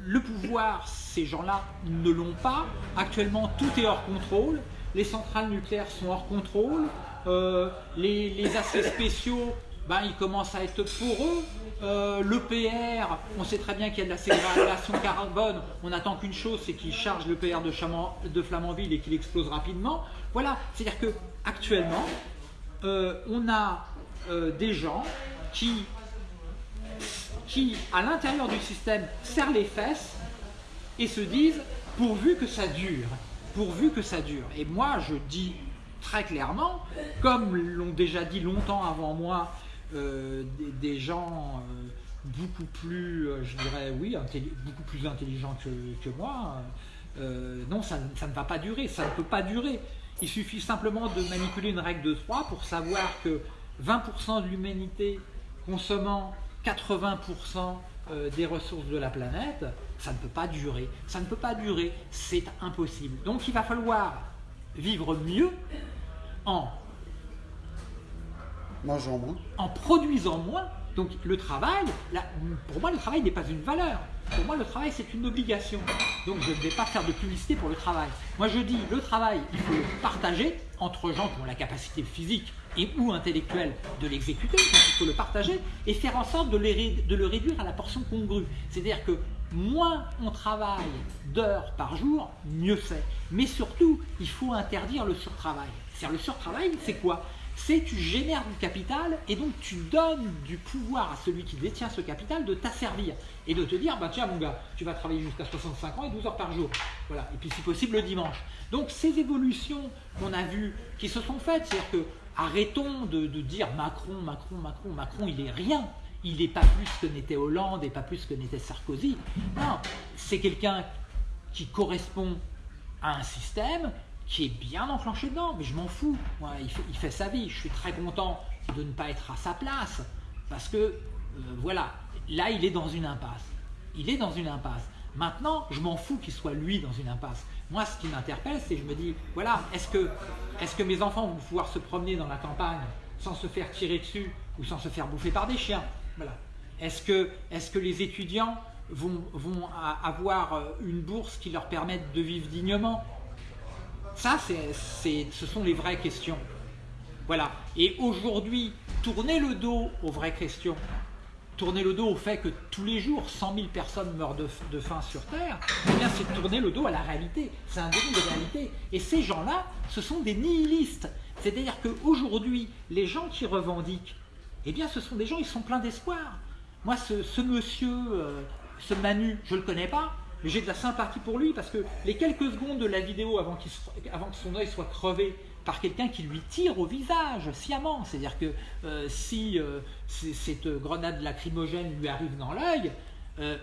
le pouvoir, ces gens-là ne l'ont pas. Actuellement, tout est hors contrôle. Les centrales nucléaires sont hors contrôle. Euh, les, les spéciaux ben, il commence à être pour eux. Euh, L'EPR, on sait très bien qu'il y a de la ségrégation carbone, on attend qu'une chose, c'est qu'il charge l'EPR de, de Flamanville et qu'il explose rapidement. Voilà, c'est-à-dire que actuellement, euh, on a euh, des gens qui, qui, à l'intérieur du système, serrent les fesses et se disent pourvu que ça dure, pourvu que ça dure. Et moi, je dis très clairement, comme l'ont déjà dit longtemps avant moi euh, des, gens euh, beaucoup plus, euh, je dirais, oui, beaucoup plus intelligents que, moi, non, ça, ne va pas durer, ça ne peut pas durer. Il suffit simplement de manipuler une règle de 3 pour savoir que 20% de l'humanité consommant 80% des ressources de la planète, ça ne peut pas durer. Ça ne peut pas durer, c'est impossible. Donc il va falloir vivre mieux en Mangeant moins. En produisant moins. Donc le travail, pour moi le travail n'est pas une valeur. Pour moi le travail c'est une obligation. Donc je ne vais pas faire de publicité pour le travail. Moi je dis le travail il faut le partager entre gens qui ont la capacité physique et ou intellectuelle de l'exécuter. il faut le partager et faire en sorte de, de le réduire à la portion congrue. C'est-à-dire que moins on travaille d'heures par jour, mieux c'est. Mais surtout, il faut interdire le surtravail. C'est-à-dire le surtravail, c'est quoi? C'est tu génères du capital et donc tu donnes du pouvoir à celui qui détient ce capital de t'asservir et de te dire, bah tiens mon gars, tu vas travailler jusqu'à 65 ans et 12 heures par jour. Voilà. Et puis si possible le dimanche. Donc ces évolutions qu'on a vues, qui se sont faites, c'est-à-dire que arrêtons de, de dire Macron, Macron, Macron, Macron, il est rien il n'est pas plus que n'était Hollande et pas plus que n'était Sarkozy. Non, c'est quelqu'un qui correspond à un système qui est bien enclenché dedans, mais je m'en fous. il, fait, sa vie. Je suis très content de ne pas être à sa place parce que, euh, voilà, là, il est dans une impasse. Il est dans une impasse. Maintenant, je m'en fous qu'il soit lui dans une impasse. Moi, ce qui m'interpelle, c'est je me dis, voilà, est-ce que, est que mes enfants vont pouvoir se promener dans la campagne sans se faire tirer dessus ou sans se faire bouffer par des chiens? Est-ce que, est que, les étudiants vont, vont, avoir euh, une bourse qui leur permette de vivre dignement? Ça, ce sont les vraies questions. Voilà. Et aujourd'hui, tourner le dos aux vraies questions, tourner le dos au fait que tous les jours 100 000 personnes meurent de, de faim sur Terre, eh bien c'est tourner le dos à la réalité. C'est un déni de réalité. Et ces gens-là, ce sont des nihilistes. C'est-à-dire qu'aujourd'hui, les gens qui revendiquent eh bien ce sont des gens, ils sont pleins d'espoir. Moi, ce, monsieur, euh, ce Manu, je ne le connais pas, mais j'ai de la sympathie pour lui parce que les quelques secondes de la vidéo avant, avant que son œil soit crevé par quelqu'un qui lui tire au visage sciemment, c'est-à-dire que euh, si euh, cette grenade lacrymogène lui arrive dans l'œil,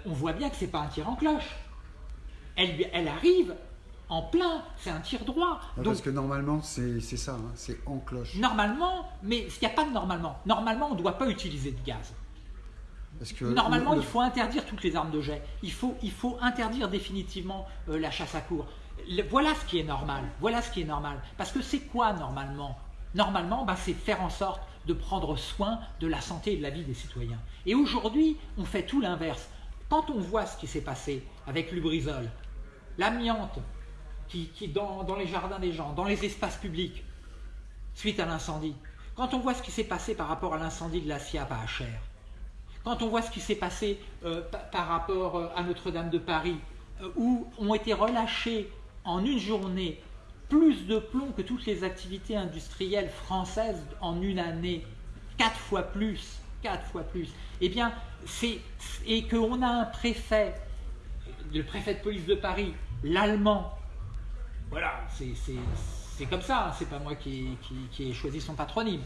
on voit bien que ce n'est pas un tir en cloche. Elle, elle arrive en plein, c'est un tir droit. parce que normalement, c'est ça, hein, c'est en cloche. Normalement, mais il n'y a pas de normalement. Normalement, on ne doit pas utiliser de gaz. Parce que normalement, il faut interdire toutes les armes de jet. Il faut, il faut interdire définitivement euh, la chasse à cours. voilà ce qui est normal. Voilà ce qui est normal. Parce que c'est quoi normalement? Normalement, bah, c'est faire en sorte de prendre soin de la santé et de la vie des citoyens. Et aujourd'hui, on fait tout l'inverse. Quand on voit ce qui s'est passé avec Lubrizol, l'amiante, qui, qui dans, dans, les jardins des gens, dans les espaces publics, suite à l'incendie. Quand on voit ce qui s'est passé par rapport à l'incendie de la SIAP à Acher, quand on voit ce qui s'est passé euh, par rapport euh, à Notre-Dame de Paris, euh, où ont été relâchés en une journée plus de plomb que toutes les activités industrielles françaises en une année, quatre fois plus, quatre fois plus, eh bien, et qu'on a un préfet, le préfet de police de Paris, l'allemand, voilà, c'est comme ça, hein, c'est pas moi qui, ai choisi son patronyme,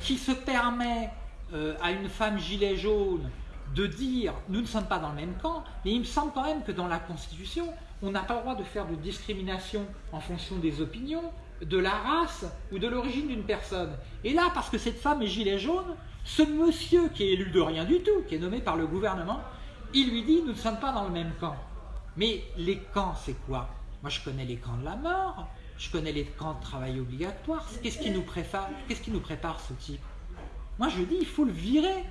qui se permet euh, à une femme gilet jaune de dire nous ne sommes pas dans le même camp, mais il me semble quand même que dans la Constitution, on n'a pas le droit de faire de discrimination en fonction des opinions, de la race ou de l'origine d'une personne. Et là, parce que cette femme est gilet jaune, ce monsieur qui est élu de rien du tout, qui est nommé par le gouvernement, il lui dit nous ne sommes pas dans le même camp. Mais les camps, c'est quoi? Moi, je connais les camps de la mort, je connais les camps de travail obligatoire. Qu'est-ce qui nous qu'est-ce qui nous prépare ce type? Moi, je dis, il faut le virer.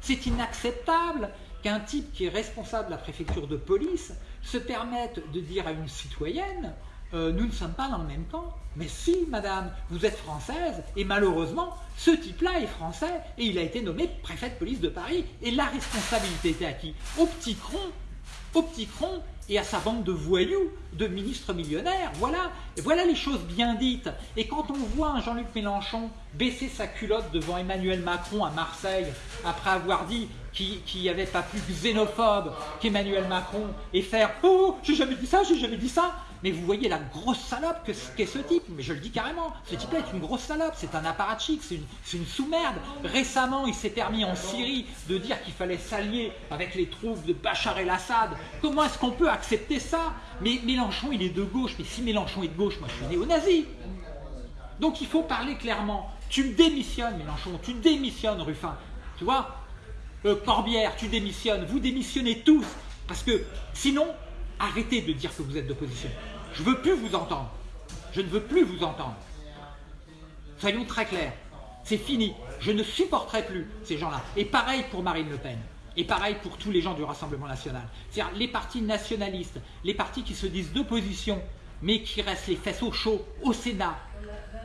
C'est inacceptable qu'un type qui est responsable de la préfecture de police se permette de dire à une citoyenne euh, nous ne sommes pas dans le même camp. Mais si, madame, vous êtes française, et malheureusement, ce type-là est français, et il a été nommé préfet de police de Paris. Et la responsabilité était à qui Au petit cron. Au petit cron et à sa bande de voyous, de ministres millionnaires. Voilà, voilà les choses bien dites. Et quand on voit Jean-Luc Mélenchon baisser sa culotte devant Emmanuel Macron à Marseille, après avoir dit qu'il n'y avait pas plus xénophobe qu'Emmanuel Macron, et faire « Oh, j'ai jamais dit ça, j'ai jamais dit ça », mais vous voyez la grosse salope qu'est ce type, mais je le dis carrément, ce type-là est une grosse salope, c'est un apparatchik, c'est une, une sous-merde. Récemment, il s'est permis en Syrie de dire qu'il fallait s'allier avec les troupes de Bachar el-Assad. Comment est-ce qu'on peut accepter ça? Mais Mélenchon, il est de gauche, mais si Mélenchon est de gauche, moi je suis néo-nazi. Donc il faut parler clairement. Tu démissionnes, Mélenchon, tu démissionnes, Ruffin. Tu vois? Euh, Corbière, tu démissionnes, vous démissionnez tous. Parce que sinon, arrêtez de dire que vous êtes d'opposition. Je ne veux plus vous entendre. Je ne veux plus vous entendre. Soyons très clairs. C'est fini. Je ne supporterai plus ces gens-là. Et pareil pour Marine Le Pen. Et pareil pour tous les gens du Rassemblement National. C'est-à-dire les partis nationalistes, les partis qui se disent d'opposition, mais qui restent les fesses au chaud au Sénat,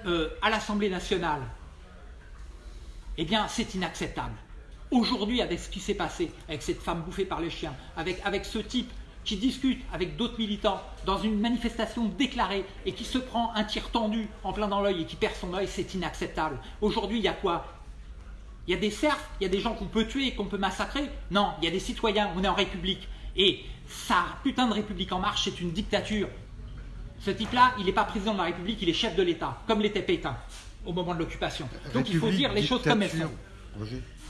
euh, à l'Assemblée nationale. Eh bien, c'est inacceptable. Aujourd'hui, avec ce qui s'est passé, avec cette femme bouffée par les chiens, avec, avec ce type qui discute avec d'autres militants dans une manifestation déclarée et qui se prend un tir tendu en plein dans l'œil et qui perd son œil, c'est inacceptable. Aujourd'hui, il y a quoi? Il y a des serfs, il y a des gens qu'on peut tuer, qu'on peut massacrer? Non, il y a des citoyens, on est en République. Et ça, putain de République en marche, c'est une dictature. Ce type-là, il n'est pas président de la République, il est chef de l'État, comme l'était Pétain au moment de l'occupation. Donc il faut dire les choses comme elles sont.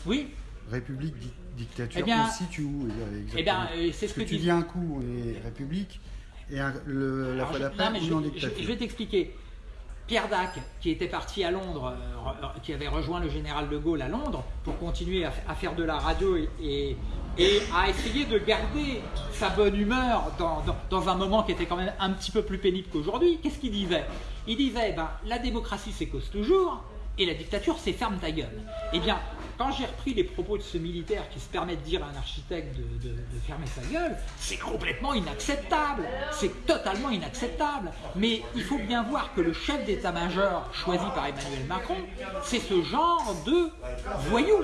Oui? République, dictature, eh bien, on situe où Eh bien, euh, c'est ce que, tu dis un coup, on est République, et le, la fois d'après, on est dictature. Je, vais t'expliquer. Pierre Dac, qui était parti à Londres, euh, qui avait rejoint le général de Gaulle à Londres pour continuer à, faire de la radio et, et, à essayer de garder sa bonne humeur dans, dans, un moment qui était quand même un petit peu plus pénible qu'aujourd'hui, qu'est-ce qu'il disait? Il disait, ben, la démocratie c'est cause toujours, et la dictature c'est ferme ta gueule. Eh bien, quand j'ai repris les propos de ce militaire qui se permet de dire à un architecte de, fermer sa gueule, c'est complètement inacceptable. C'est totalement inacceptable. Mais il faut bien voir que le chef d'état-major choisi par Emmanuel Macron, c'est ce genre de voyou.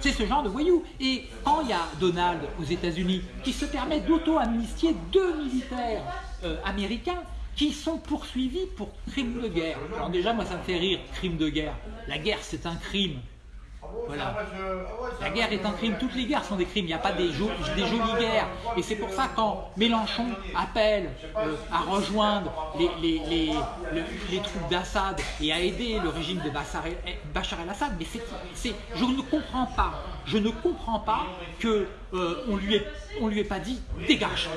C'est ce genre de voyou. Et quand il y a Donald aux États-Unis qui se permet d'auto-amnistier deux militaires euh, américains, qui sont poursuivis pour crimes de guerre. Alors déjà, moi, ça me fait rire, crime de guerre. La guerre, c'est un crime. Voilà. La guerre est un crime, toutes les guerres sont des crimes, il n'y a pas des, des, jolies guerres. Et c'est pour ça quand Mélenchon appelle euh, à rejoindre les, les, troupes d'Assad et à aider le régime de Bachar el-Assad, mais c'est, je ne comprends pas, je ne comprends pas qu'on euh, lui ait, on lui ait pas dit dégage.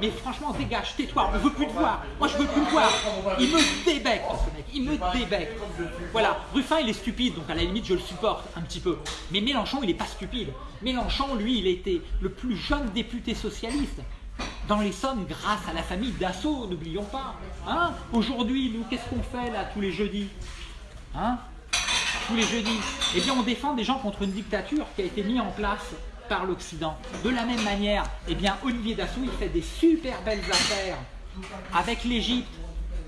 Mais franchement, dégage, tais-toi, on ne veut plus te voir. Moi, je veux plus te voir. Il me débecte, ce mec, il me débecte. Voilà, Ruffin, il est stupide, donc à la limite, je le supporte un peu. Mais Mélenchon, il n'est pas stupide. Mélenchon, lui, il était le plus jeune député socialiste dans les sommes grâce à la famille Dassault, n'oublions pas. Hein? Aujourd'hui, nous, qu'est-ce qu'on fait là tous les jeudis? Hein? Tous les jeudis. Eh bien, on défend des gens contre une dictature qui a été mise en place par l'Occident. De la même manière, eh bien, Olivier Dassault, il fait des super belles affaires avec l'Égypte,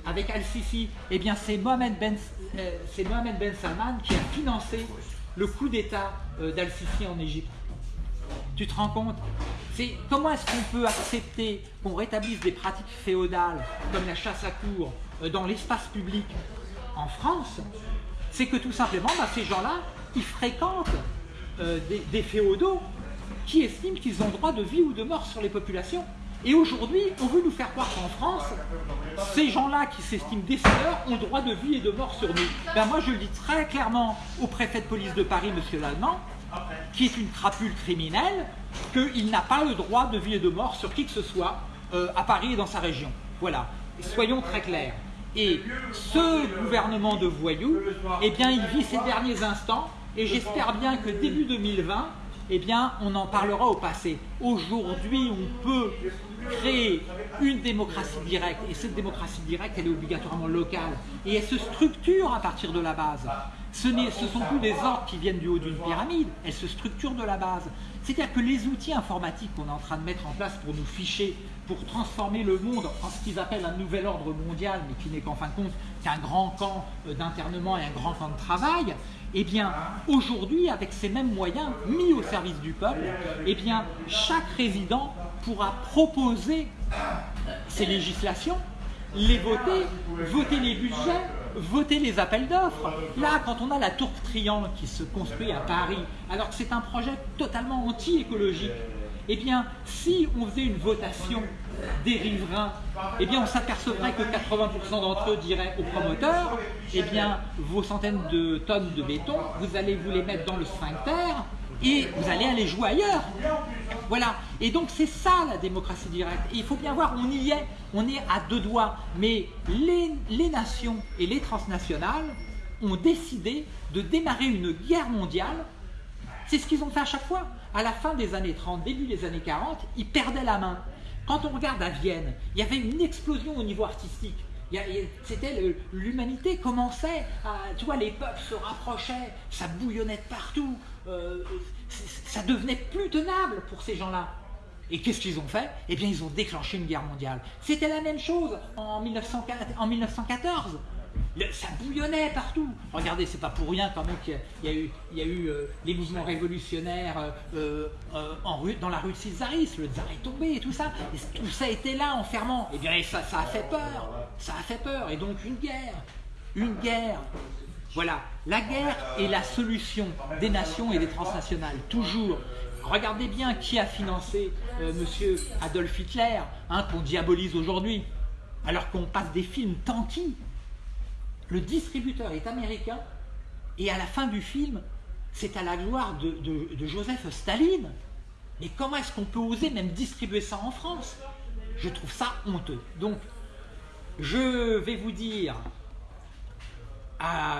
avec Al-Sisi. Eh bien, c'est Mohamed, ben, euh, Mohamed Ben Salman qui a financé le coup d'État euh, d'Al-Sisi en Égypte. Tu te rends compte? Comment est-ce qu'on peut accepter qu'on rétablisse des pratiques féodales comme la chasse à cour euh, dans l'espace public en France? C'est que tout simplement, bah, ces gens-là, ils fréquentent euh, des, féodaux qui estiment qu'ils ont droit de vie ou de mort sur les populations. Et aujourd'hui, on veut nous faire croire qu'en France, ces gens-là qui s'estiment décideurs ont droit de vie et de mort sur nous. Ben moi, je le dis très clairement au préfet de police de Paris, monsieur Lallemand, qui est une crapule criminelle, qu'il n'a pas le droit de vie et de mort sur qui que ce soit euh, à Paris et dans sa région. Voilà. soyons très clairs. Et ce gouvernement de voyous, eh bien, il vit ses derniers instants, et j'espère bien que début 2020, eh bien, on en parlera au passé. Aujourd'hui, on peut créer une démocratie directe, et cette démocratie directe, elle est obligatoirement locale, et elle se structure à partir de la base. Ce ne sont plus des ordres qui viennent du haut d'une pyramide, elle se structure de la base. C'est-à-dire que les outils informatiques qu'on est en train de mettre en place pour nous ficher, pour transformer le monde en ce qu'ils appellent un nouvel ordre mondial, mais qui n'est qu'en fin de compte qu'un grand camp euh, d'internement et un grand camp de travail, eh bien, aujourd'hui, avec ces mêmes moyens mis au service du peuple, eh bien, chaque résident pourra proposer ces législations, les voter, voter les budgets, voter les appels d'offres. Là, quand on a la tour triangle qui se construit à Paris, alors que c'est un projet totalement anti-écologique, eh bien, si on faisait une votation des riverains, eh bien, on s'apercevrait que 80% d'entre eux diraient aux promoteurs, eh bien, vos centaines de tonnes de béton, vous allez vous les mettre dans le sphincter et vous allez aller jouer ailleurs. Voilà. Et donc, c'est ça la démocratie directe. Et il faut bien voir, on y est, on est à deux doigts. Mais les, les nations et les transnationales ont décidé de démarrer une guerre mondiale. C'est ce qu'ils ont fait à chaque fois. À la fin des années 30, début des années 40, ils perdaient la main. Quand on regarde à Vienne, il y avait une explosion au niveau artistique. C'était l'humanité commençait à, tu vois, les peuples se rapprochaient, ça bouillonnait de partout, euh, ça devenait plus tenable pour ces gens-là. Et qu'est-ce qu'ils ont fait? Eh bien, ils ont déclenché une guerre mondiale. C'était la même chose en, en 1914. ça bouillonnait partout. Regardez, c'est pas pour rien quand même qu'il y, a eu, il euh, les mouvements révolutionnaires euh, en dans la rue de Césaris, le tsar est tombé et tout ça. Tout ça était là, enfermant. Et eh bien ça a fait peur. Ça a fait peur. Et donc une guerre. Une guerre. Voilà, la guerre est la solution des nations et des transnationales, toujours. Regardez bien qui a financé Monsieur Adolf Hitler, hein, qu'on diabolise aujourd'hui, alors qu'on passe des films tanquis le distributeur est américain, et à la fin du film, c'est à la gloire de, Joseph Staline. Mais comment est-ce qu'on peut oser même distribuer ça en France? Je trouve ça honteux. Donc, je vais vous dire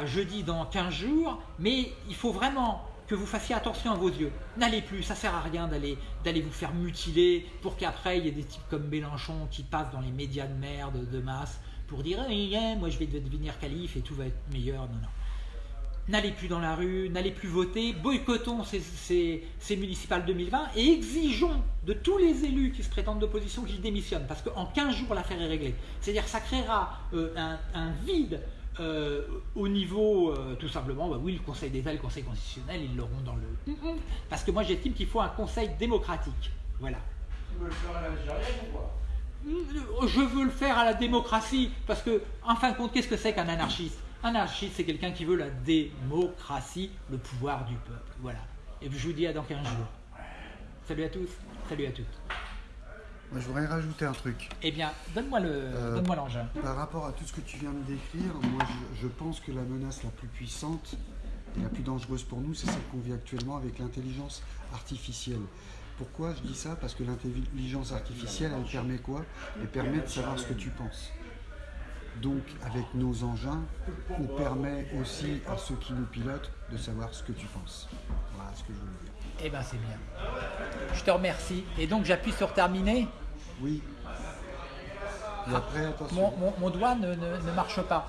jeudi dans 15 jours, mais il faut vraiment que vous fassiez attention à vos yeux. N'allez plus, ça sert à rien d'aller vous faire mutiler pour qu'après il y ait des types comme Mélenchon qui passent dans les médias de merde de masse pour dire eh, moi je vais devenir calife et tout va être meilleur. Non, non. N'allez plus dans la rue, n'allez plus voter, boycottons ces, municipales 2020 et exigeons de tous les élus qui se prétendent d'opposition qu'ils démissionnent parce qu'en 15 jours l'affaire est réglée. C'est-à-dire ça créera euh, un, vide euh, au niveau, euh, tout simplement, bah oui, le Conseil d'État, le Conseil constitutionnel, ils l'auront dans le... Parce que moi j'estime qu'il faut un Conseil démocratique. Voilà. Tu veux le faire à ou quoi je veux le faire à la démocratie, parce que, en fin de compte, qu'est-ce que c'est qu'un anarchiste? Un anarchiste, c'est quelqu'un qui veut la démocratie, le pouvoir du peuple. Voilà. Et je vous dis à dans 15 jours. Salut à tous, salut à toutes. Moi, je voudrais rajouter un truc. Eh bien, donne-moi le, euh, l'engin. Par rapport à tout ce que tu viens de décrire, moi, je, je pense que la menace la plus puissante et la plus dangereuse pour nous, c'est celle qu'on vit actuellement avec l'intelligence artificielle. Pourquoi je dis ça? Parce que l'intelligence artificielle, elle permet quoi? Elle permet de savoir ce que tu penses. Donc, avec nos engins, on permet aussi à ceux qui nous pilotent de savoir ce que tu penses. Voilà ce que je voulais dire. Eh bien, c'est bien. Je te remercie. Et donc, j'appuie sur terminer Oui. Et après, attention. Mon, doigt ne, ne marche pas.